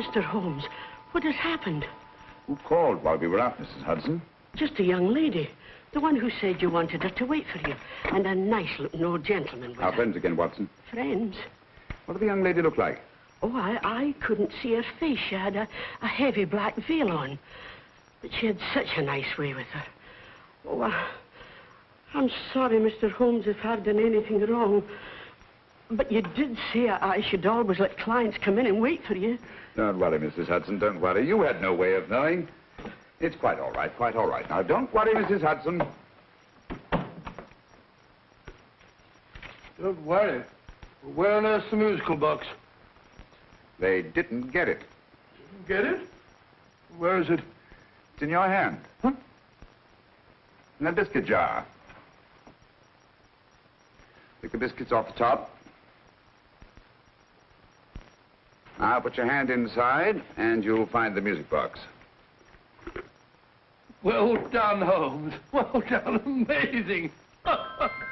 Mr. Holmes. What has happened? Who called while we were out, Mrs. Hudson? Just a young lady. The one who said you wanted her to wait for you. And a nice-looking old gentleman with Our her. friends again, Watson. Friends? What did the young lady look like? Oh, I, I couldn't see her face. She had a, a heavy black veil on. But she had such a nice way with her. Oh, I, I'm sorry, Mr. Holmes, if I've done anything wrong. But you did say I, I should always let clients come in and wait for you. Don't worry, Mrs. Hudson, don't worry. You had no way of knowing. It's quite all right, quite all right. Now, don't worry, Mrs. Hudson. Don't worry. Where on earth's the musical box? They didn't get it. Didn't get it? Where is it? It's in your hand. Huh? In that biscuit jar. Pick the biscuits off the top. Now put your hand inside, and you'll find the music box. Well done, Holmes. Well done. Amazing.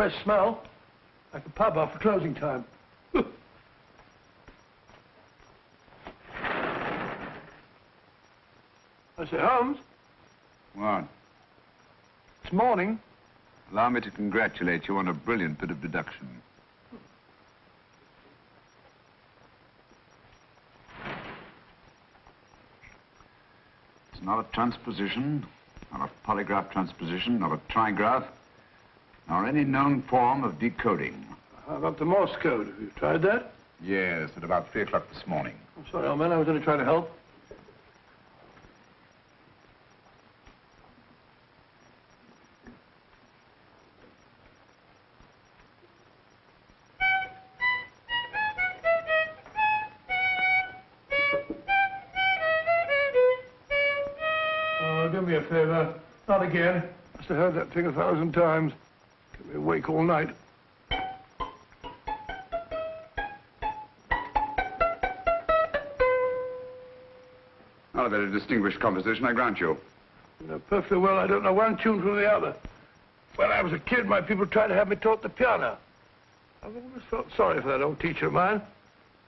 fresh smell. Like a pub after closing time. I say, Holmes, What? it's morning. Allow me to congratulate you on a brilliant bit of deduction. It's not a transposition, not a polygraph transposition, not a trigraph, nor any known form of decoding. How about the Morse code? Have you tried that? Yes, at about three o'clock this morning. I'm sorry, old man. I was only trying to help. Oh, do me a favor. Not again. Must have heard that thing a thousand times. Awake all night. Not a very distinguished composition, I grant you. You know perfectly well I don't know one tune from the other. When I was a kid, my people tried to have me taught the piano. I've always felt sorry for that old teacher of mine.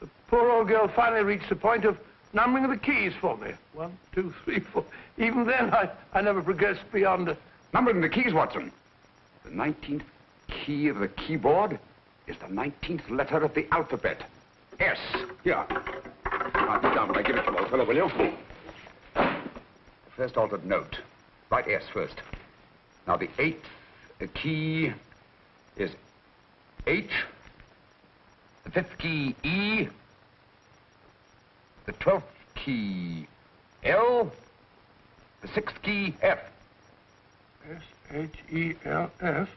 The poor old girl finally reached the point of numbering the keys for me. One, two, three, four. Even then, I, I never progressed beyond a... Numbering the keys, Watson. The 19th key of the keyboard is the 19th letter of the alphabet. S. Here. Write it down when I give it to you, old fellow, will you? First altered note. Write S first. Now, the eighth uh, key is H. The fifth key, E. The twelfth key, L. The sixth key, F. S-H-E-L-F.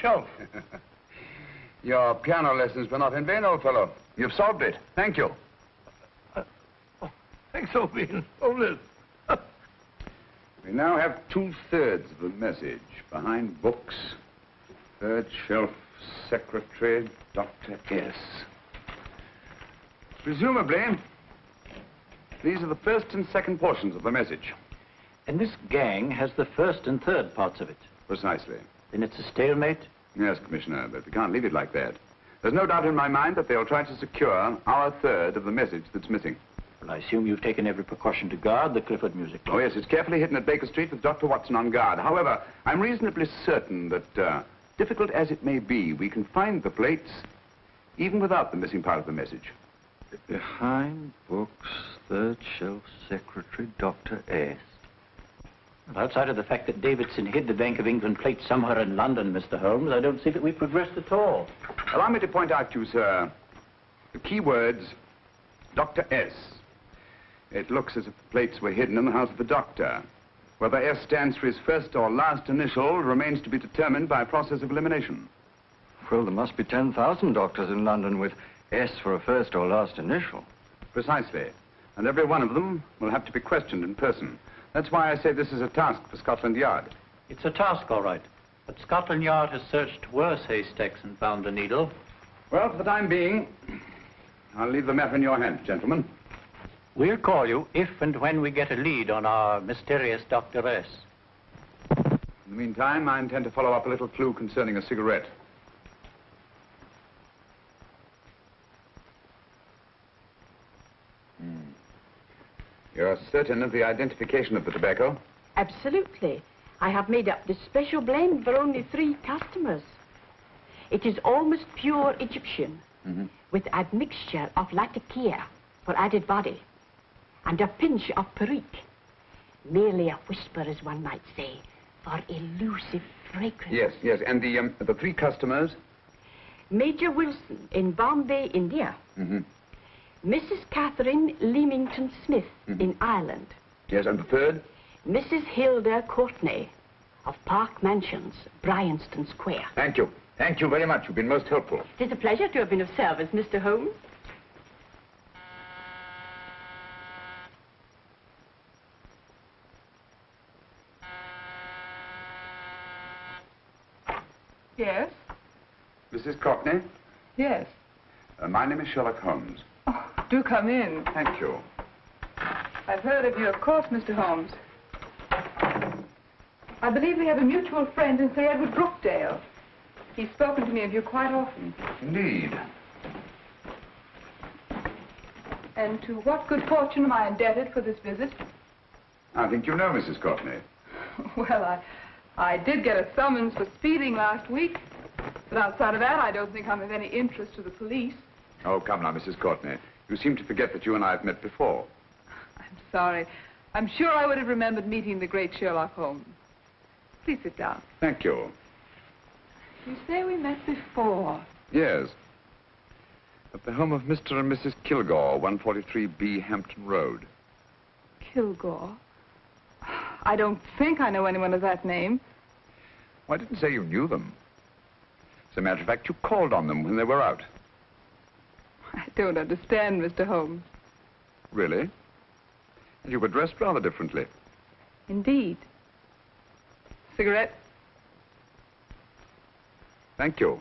Shelf. Your piano lessons were not in vain, old fellow. You've solved it. Thank you. Uh, oh, thanks, old bean. Oh, Liz. We now have two-thirds of the message. Behind books, third shelf, secretary, Dr. S. Presumably, these are the first and second portions of the message. And this gang has the first and third parts of it. Precisely. Then it's a stalemate? Yes, Commissioner, but we can't leave it like that. There's no doubt in my mind that they'll try to secure our third of the message that's missing. Well, I assume you've taken every precaution to guard the Clifford music. Oh, yes, it's carefully hidden at Baker Street with Dr. Watson on guard. However, I'm reasonably certain that, uh, difficult as it may be, we can find the plates even without the missing part of the message. Behind books, third shelf, secretary, Dr. S. Well, outside of the fact that Davidson hid the Bank of England plate somewhere in London, Mr. Holmes, I don't see that we've progressed at all. Allow me to point out to you, sir, the key words, Dr. S. It looks as if the plates were hidden in the house of the doctor. Whether S stands for his first or last initial remains to be determined by a process of elimination. Well, there must be 10,000 doctors in London with S for a first or last initial. Precisely. And every one of them will have to be questioned in person. That's why I say this is a task for Scotland Yard. It's a task, all right. But Scotland Yard has searched worse haystacks and found a needle. Well, for the time being, I'll leave the matter in your hands, gentlemen. We'll call you if and when we get a lead on our mysterious Dr. S. In the meantime, I intend to follow up a little clue concerning a cigarette. Hmm. You're certain of the identification of the tobacco? Absolutely. I have made up this special blend for only three customers. It is almost pure Egyptian, Mm-hmm. with admixture of latakia for added body, and a pinch of perique. Merely a whisper, as one might say, for elusive fragrance. Yes, yes. And the, um, the three customers? Major Wilson in Bombay, India. Mm-hmm. Mrs. Catherine Leamington Smith in Ireland. Yes, and the third? Mrs. Hilda Courtney of Park Mansions, Bryanston Square. Thank you. Thank you very much. You've been most helpful. It is a pleasure to have been of service, Mr. Holmes. Yes? Mrs. Courtney, Yes. uh, my name is Sherlock Holmes. Do come in. Thank you. I've heard of you, of course, Mr. Holmes. I believe we have a mutual friend in Sir Edward Brookdale. He's spoken to me of you quite often. Indeed. And to what good fortune am I indebted for this visit? I think you know Mrs. Courtney. Well, I, I did get a summons for speeding last week. But outside of that, I don't think I'm of any interest to the police. Oh, come now, Mrs. Courtney. You seem to forget that you and I have met before. I'm sorry. I'm sure I would have remembered meeting the great Sherlock Holmes. Please sit down. Thank you. You say we met before. Yes. At the home of Mr. and Mrs. Kilgore, 143B Hampton Road. Kilgore. I don't think I know anyone of that name. Well, I didn't say you knew them. As a matter of fact, you called on them when they were out. I don't understand, Mr. Holmes. Really? And you were dressed rather differently. Indeed. Cigarette? Thank you.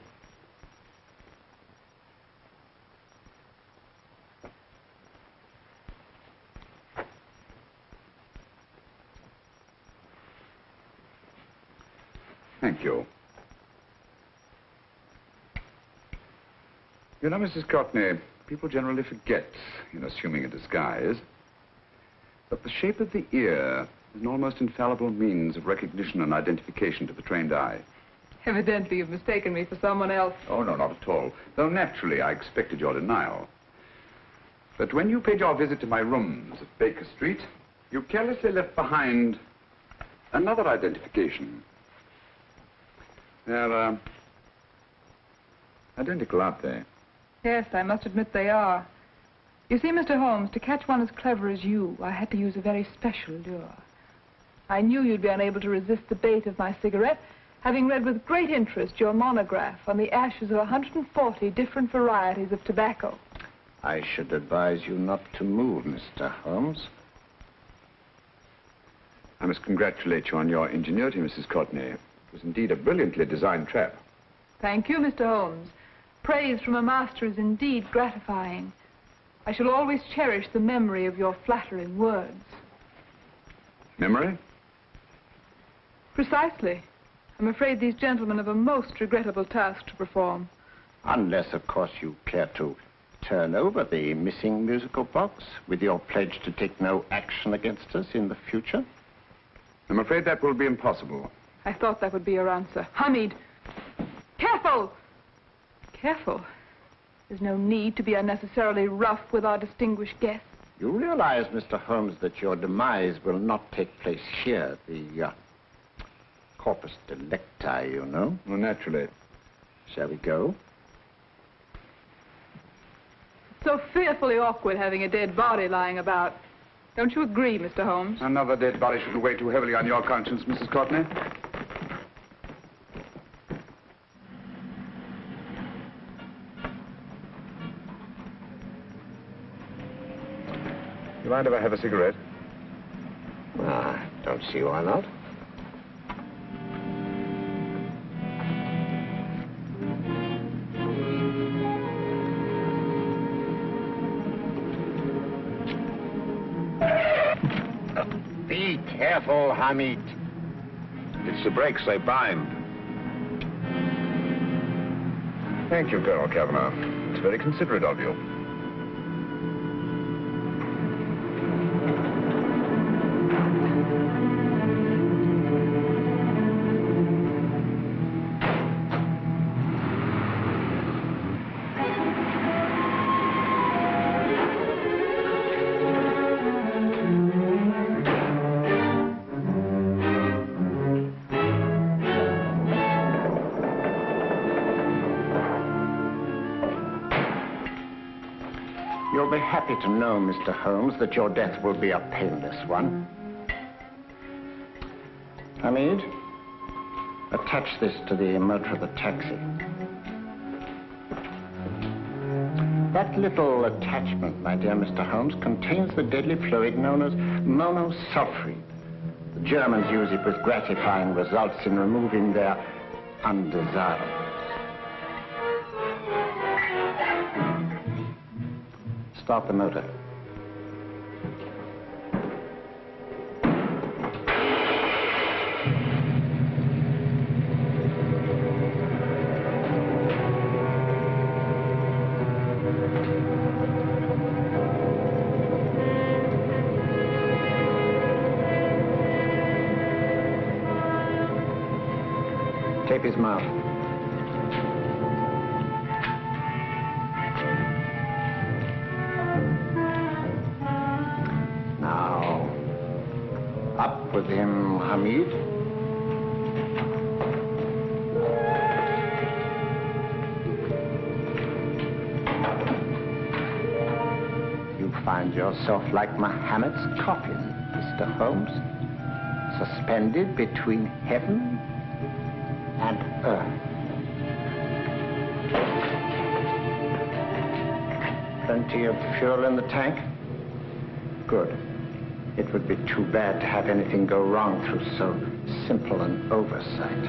Thank you. You know, Mrs. Courtney, people generally forget, in assuming a disguise, that the shape of the ear is an almost infallible means of recognition and identification to the trained eye. Evidently, you've mistaken me for someone else. Oh, no, not at all. Though naturally, I expected your denial. But when you paid your visit to my rooms at Baker Street, you carelessly left behind another identification. They're, uh, identical, aren't they? Yes, I must admit they are. You see, Mr. Holmes, to catch one as clever as you, I had to use a very special lure. I knew you'd be unable to resist the bait of my cigarette, having read with great interest your monograph on the ashes of 140 different varieties of tobacco. I should advise you not to move, Mr. Holmes. I must congratulate you on your ingenuity, Mrs. Courtney. It was indeed a brilliantly designed trap. Thank you, Mr. Holmes. Praise from a master is indeed gratifying. I shall always cherish the memory of your flattering words. Memory? Precisely. I'm afraid these gentlemen have a most regrettable task to perform. Unless, of course, you care to turn over the missing musical box with your pledge to take no action against us in the future. I'm afraid that will be impossible. I thought that would be your answer. Hamid! Careful! Careful. There's no need to be unnecessarily rough with our distinguished guest. You realize, Mr. Holmes, that your demise will not take place here, the uh, corpus delicti, you know. Well, naturally. Shall we go? It's so fearfully awkward having a dead body lying about. Don't you agree, Mr. Holmes? Another dead body shouldn't weigh too heavily on your conscience, Mrs. Courtney. You mind if I have a cigarette? I don't see why not. Be careful, Hamid. It's the brakes, they bind. Thank you, Colonel Kavanagh. It's very considerate of you. To know, Mr. Holmes, that your death will be a painless one. Hamid, attach this to the motor of the taxi. That little attachment, my dear Mr. Holmes, contains the deadly fluid known as monosulfide. The Germans use it with gratifying results in removing their undesirables. Start the motor. His mouth. With him, Hamid. You find yourself like Muhammad's coffin, Mr. Holmes, suspended between heaven and earth. Plenty of fuel in the tank? Good. It would be too bad to have anything go wrong through so simple an oversight.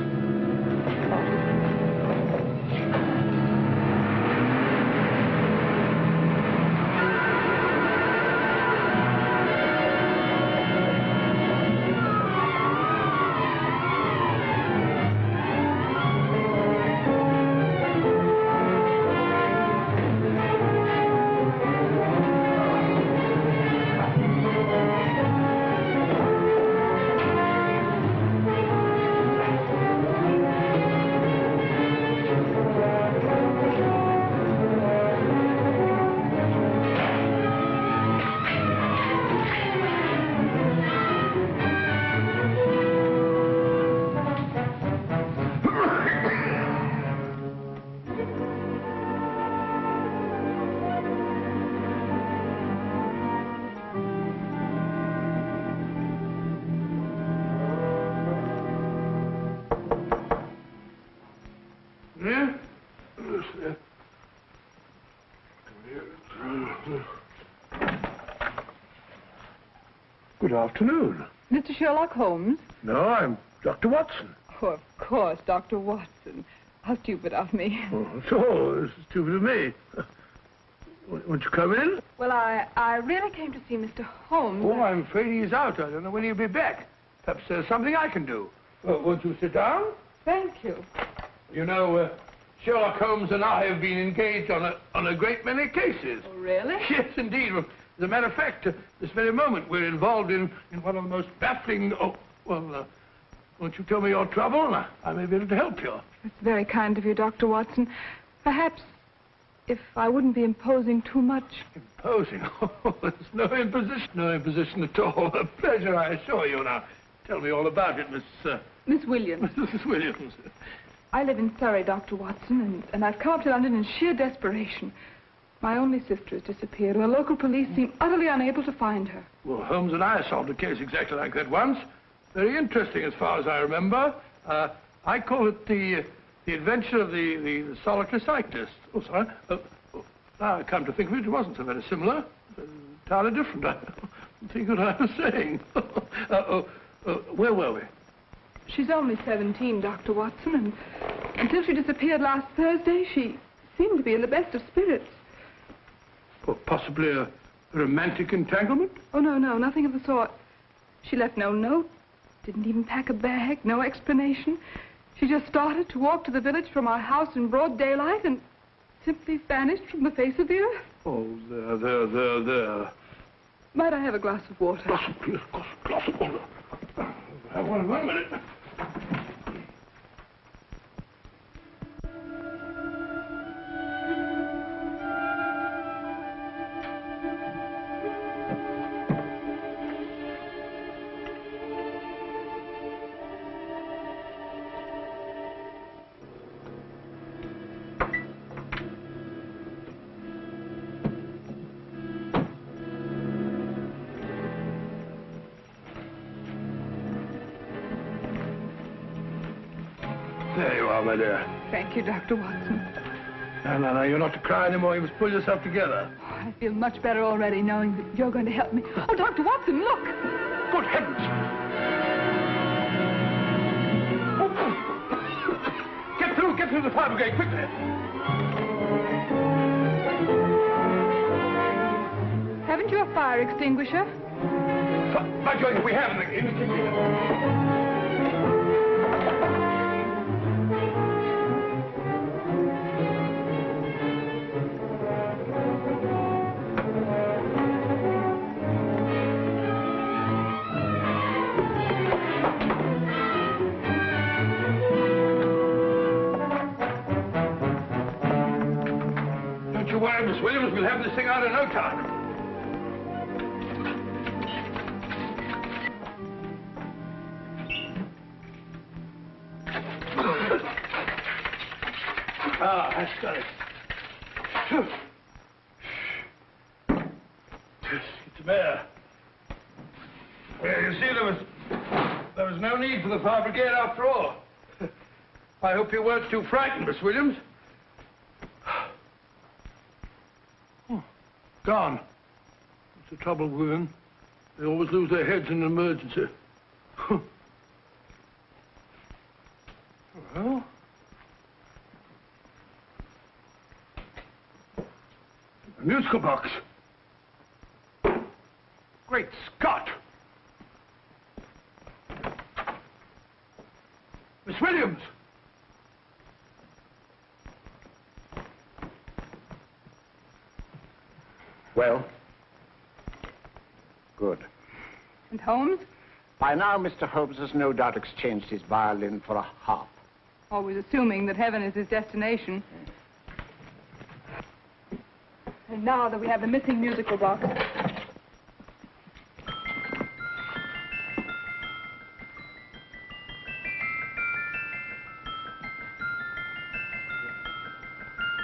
Good afternoon. Mr. Sherlock Holmes? No, I'm Dr. Watson. Oh, of course, Dr. Watson. How stupid of me. Oh, so, stupid of me. Won't you come in? Well, I, I really came to see Mr. Holmes. Oh, I'm afraid he's out. I don't know when he'll be back. Perhaps there's something I can do. Uh, won't you sit down? Thank you. You know, uh, Sherlock Holmes and I have been engaged on a, on a great many cases. Oh, really? Yes, indeed. As a matter of fact, uh, this very moment we're involved in, in one of the most baffling... Oh, well, uh, won't you tell me your trouble? I, I may be able to help you. That's very kind of you, Dr. Watson. Perhaps if I wouldn't be imposing too much. Imposing? Oh, there's no imposition. No imposition at all. A pleasure, I assure you. Now, tell me all about it, Miss... Uh, Miss Williams. Mrs. Williams. I live in Surrey, Dr. Watson, and, and I've come up to London in sheer desperation. My only sister has disappeared, and the local police seem utterly unable to find her. Well, Holmes and I solved a case exactly like that once. Very interesting as far as I remember. Uh, I call it the, the adventure of the, the, the solitary cyclist. Oh, sorry. Uh, oh, now I come to think of it, it wasn't so very similar. Entirely different. I don't think what I was saying. uh, oh, uh, where were we? She's only 17, Dr. Watson, and until she disappeared last Thursday, she seemed to be in the best of spirits. Possibly a romantic entanglement? Oh, no, no, nothing of the sort. She left no note, didn't even pack a bag, no explanation. She just started to walk to the village from our house in broad daylight and simply vanished from the face of the earth. Oh, there, there, there, there. Might I have a glass of water? Glass of, glass, glass of water. Have one, one minute. Thank you, Dr. Watson. No, no, no, you're not to cry anymore. You must pull yourself together. Oh, I feel much better already knowing that you're going to help me. Oh, Dr. Watson, look! Good heavens! Get through, get through the fire brigade, quickly! Haven't you a fire extinguisher? By Jove, we have in the, thing out in no time. Ah, that's got it. Phew. Yes, Get. Well, you see, there was there was no need for the fire brigade after all. I hope you weren't too frightened, Miss Williams. Oh, gone. That's the trouble with women. They always lose their heads in an emergency. well, a musical box. Great Scott! Miss Williams! Well? Good. And Holmes? By now, Mr. Holmes has no doubt exchanged his violin for a harp. Always assuming that heaven is his destination. And now that we have the missing musical box.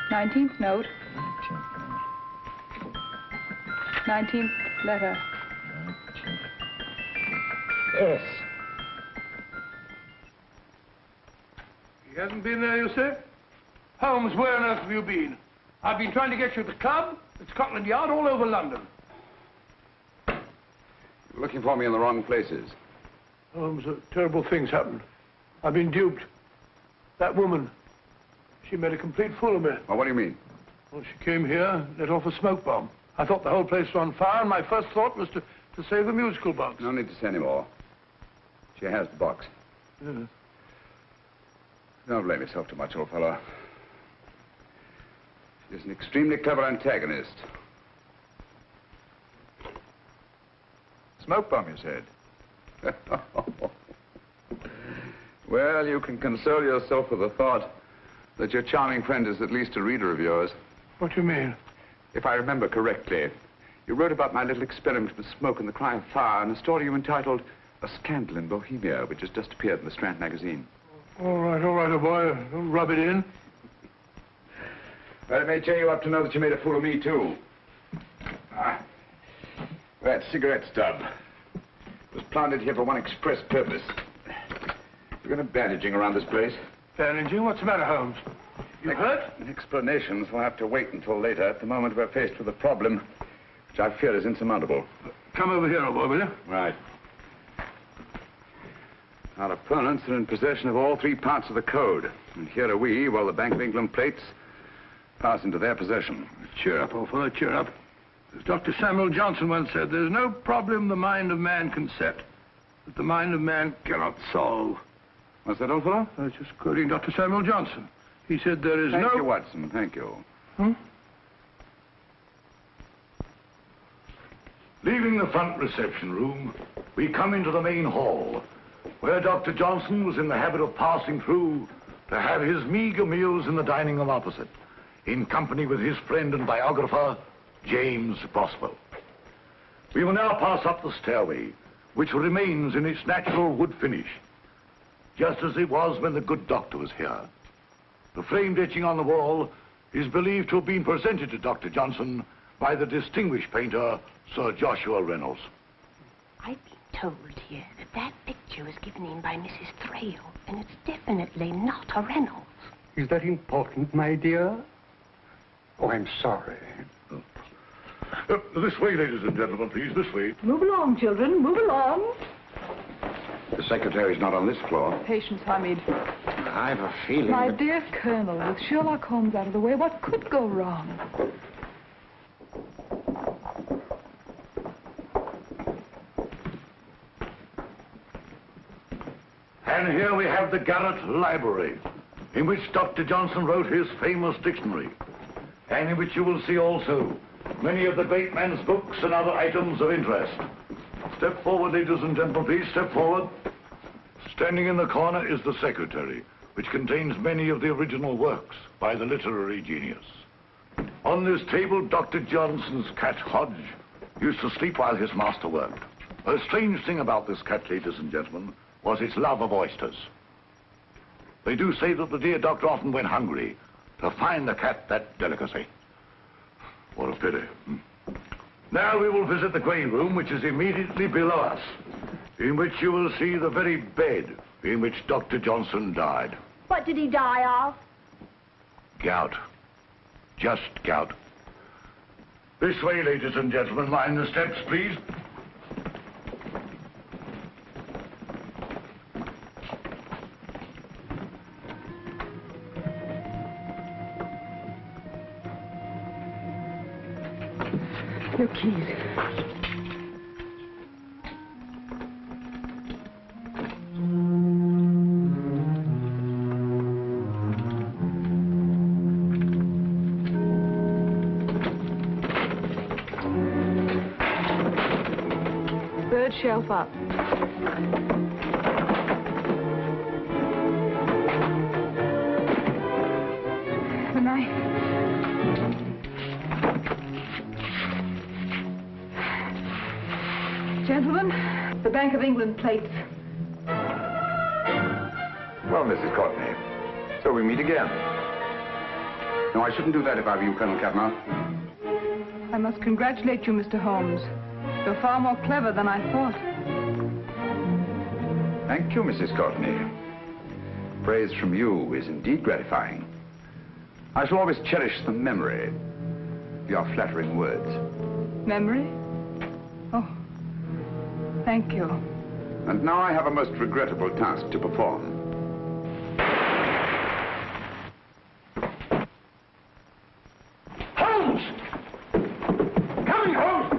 Nineteenth note. Nineteenth letter. Yes. He hasn't been there, you say? Holmes, where on earth have you been? I've been trying to get you at the club, at Scotland Yard, all over London. You're looking for me in the wrong places. Holmes, uh, terrible things happened. I've been duped. That woman, she made a complete fool of me. Well, what do you mean? Well, she came here, let off a smoke bomb. I thought the whole place was on fire, and my first thought was to, to save the musical box. No need to say any more. She has the box. Yes. Don't blame yourself too much, old fellow. She's an extremely clever antagonist. Smoke bomb, you said? well, you can console yourself with the thought that your charming friend is at least a reader of yours. What do you mean? If I remember correctly, you wrote about my little experiment with smoke and the cry of fire in a story you entitled A Scandal in Bohemia, which has just appeared in the Strand magazine. All right, all right, old boy. Don't rub it in. Well, it may cheer you up to know that you made a fool of me, too. Ah, that cigarette stub was planted here for one express purpose. We're going to bandaging around this place. Bandaging? What's the matter, Holmes? You hurt? Explanations will have to wait until later. At the moment, we're faced with a problem which I fear is insurmountable. Come over here, old boy, will you? Right. Our opponents are in possession of all three parts of the code. And here are we, while the Bank of England plates pass into their possession. Cheer up, old fellow, cheer up. As Dr. Samuel Johnson once said, there's no problem the mind of man can set that the mind of man cannot solve. What's that, old fellow? I was just quoting Dr. Samuel Johnson. He said there is Thank no... you, Watson. Thank you. Hmm? Leaving the front reception room, we come into the main hall, where Dr. Johnson was in the habit of passing through to have his meager meals in the dining room opposite, in company with his friend and biographer, James Boswell. We will now pass up the stairway, which remains in its natural wood finish, just as it was when the good doctor was here. The framed etching on the wall is believed to have been presented to Dr. Johnson by the distinguished painter, Sir Joshua Reynolds. I've been told here that that picture was given in by Mrs. Thrale, and it's definitely not a Reynolds. Is that important, my dear? Oh, I'm sorry. Uh, this way, ladies and gentlemen, please, this way. Move along, children, move along. The secretary's not on this floor. Patience, Hamid. I've a feeling My that... dear Colonel, with Sherlock Holmes out of the way, what could go wrong? And here we have the Garrett Library, in which Dr. Johnson wrote his famous dictionary, and in which you will see also many of the great man's books and other items of interest. Step forward, ladies and gentlemen, please, step forward. Standing in the corner is the secretary, which contains many of the original works by the literary genius. On this table, Dr. Johnson's cat, Hodge, used to sleep while his master worked. A strange thing about this cat, ladies and gentlemen, was its love of oysters. They do say that the dear doctor often went hungry to find the cat that delicacy. What a pity. Now we will visit the grey room, which is immediately below us, in which you will see the very bed in which Dr. Johnson died. What did he die of? Gout. Just gout. This way, ladies and gentlemen. Mind the steps, please. Your keys. Third shelf up. The knife. Gentlemen, the Bank of England plates. Well, Mrs. Courtney, so we meet again. No, I shouldn't do that if I were you, Colonel Cavanaugh. I must congratulate you, Mr. Holmes. You're far more clever than I thought. Thank you, Mrs. Courtney. Praise from you is indeed gratifying. I shall always cherish the memory of your flattering words. Memory? Oh, thank you. And now I have a most regrettable task to perform. Holmes! Coming, Holmes!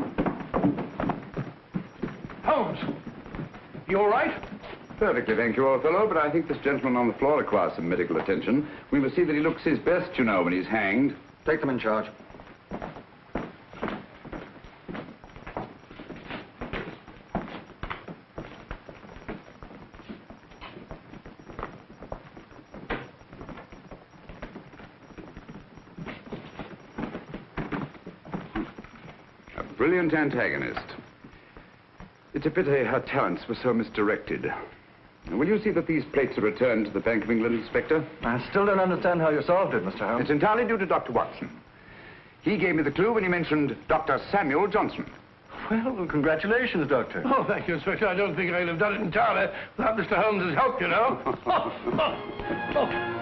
Holmes! You all right? Perfectly, thank you, old fellow, but I think this gentleman on the floor requires some medical attention. We must see that he looks his best, you know, when he's hanged. Take them in charge. A brilliant antagonist. It's a pity her talents were so misdirected. Will you see that these plates are returned to the Bank of England, Inspector? I still don't understand how you solved it, Mr. Holmes. It's entirely due to Dr. Watson. He gave me the clue when he mentioned Dr. Samuel Johnson. Well, congratulations, Doctor. Oh, thank you, Inspector. I don't think I'd have done it entirely without Mr. Holmes's help, you know. Oh, oh, oh.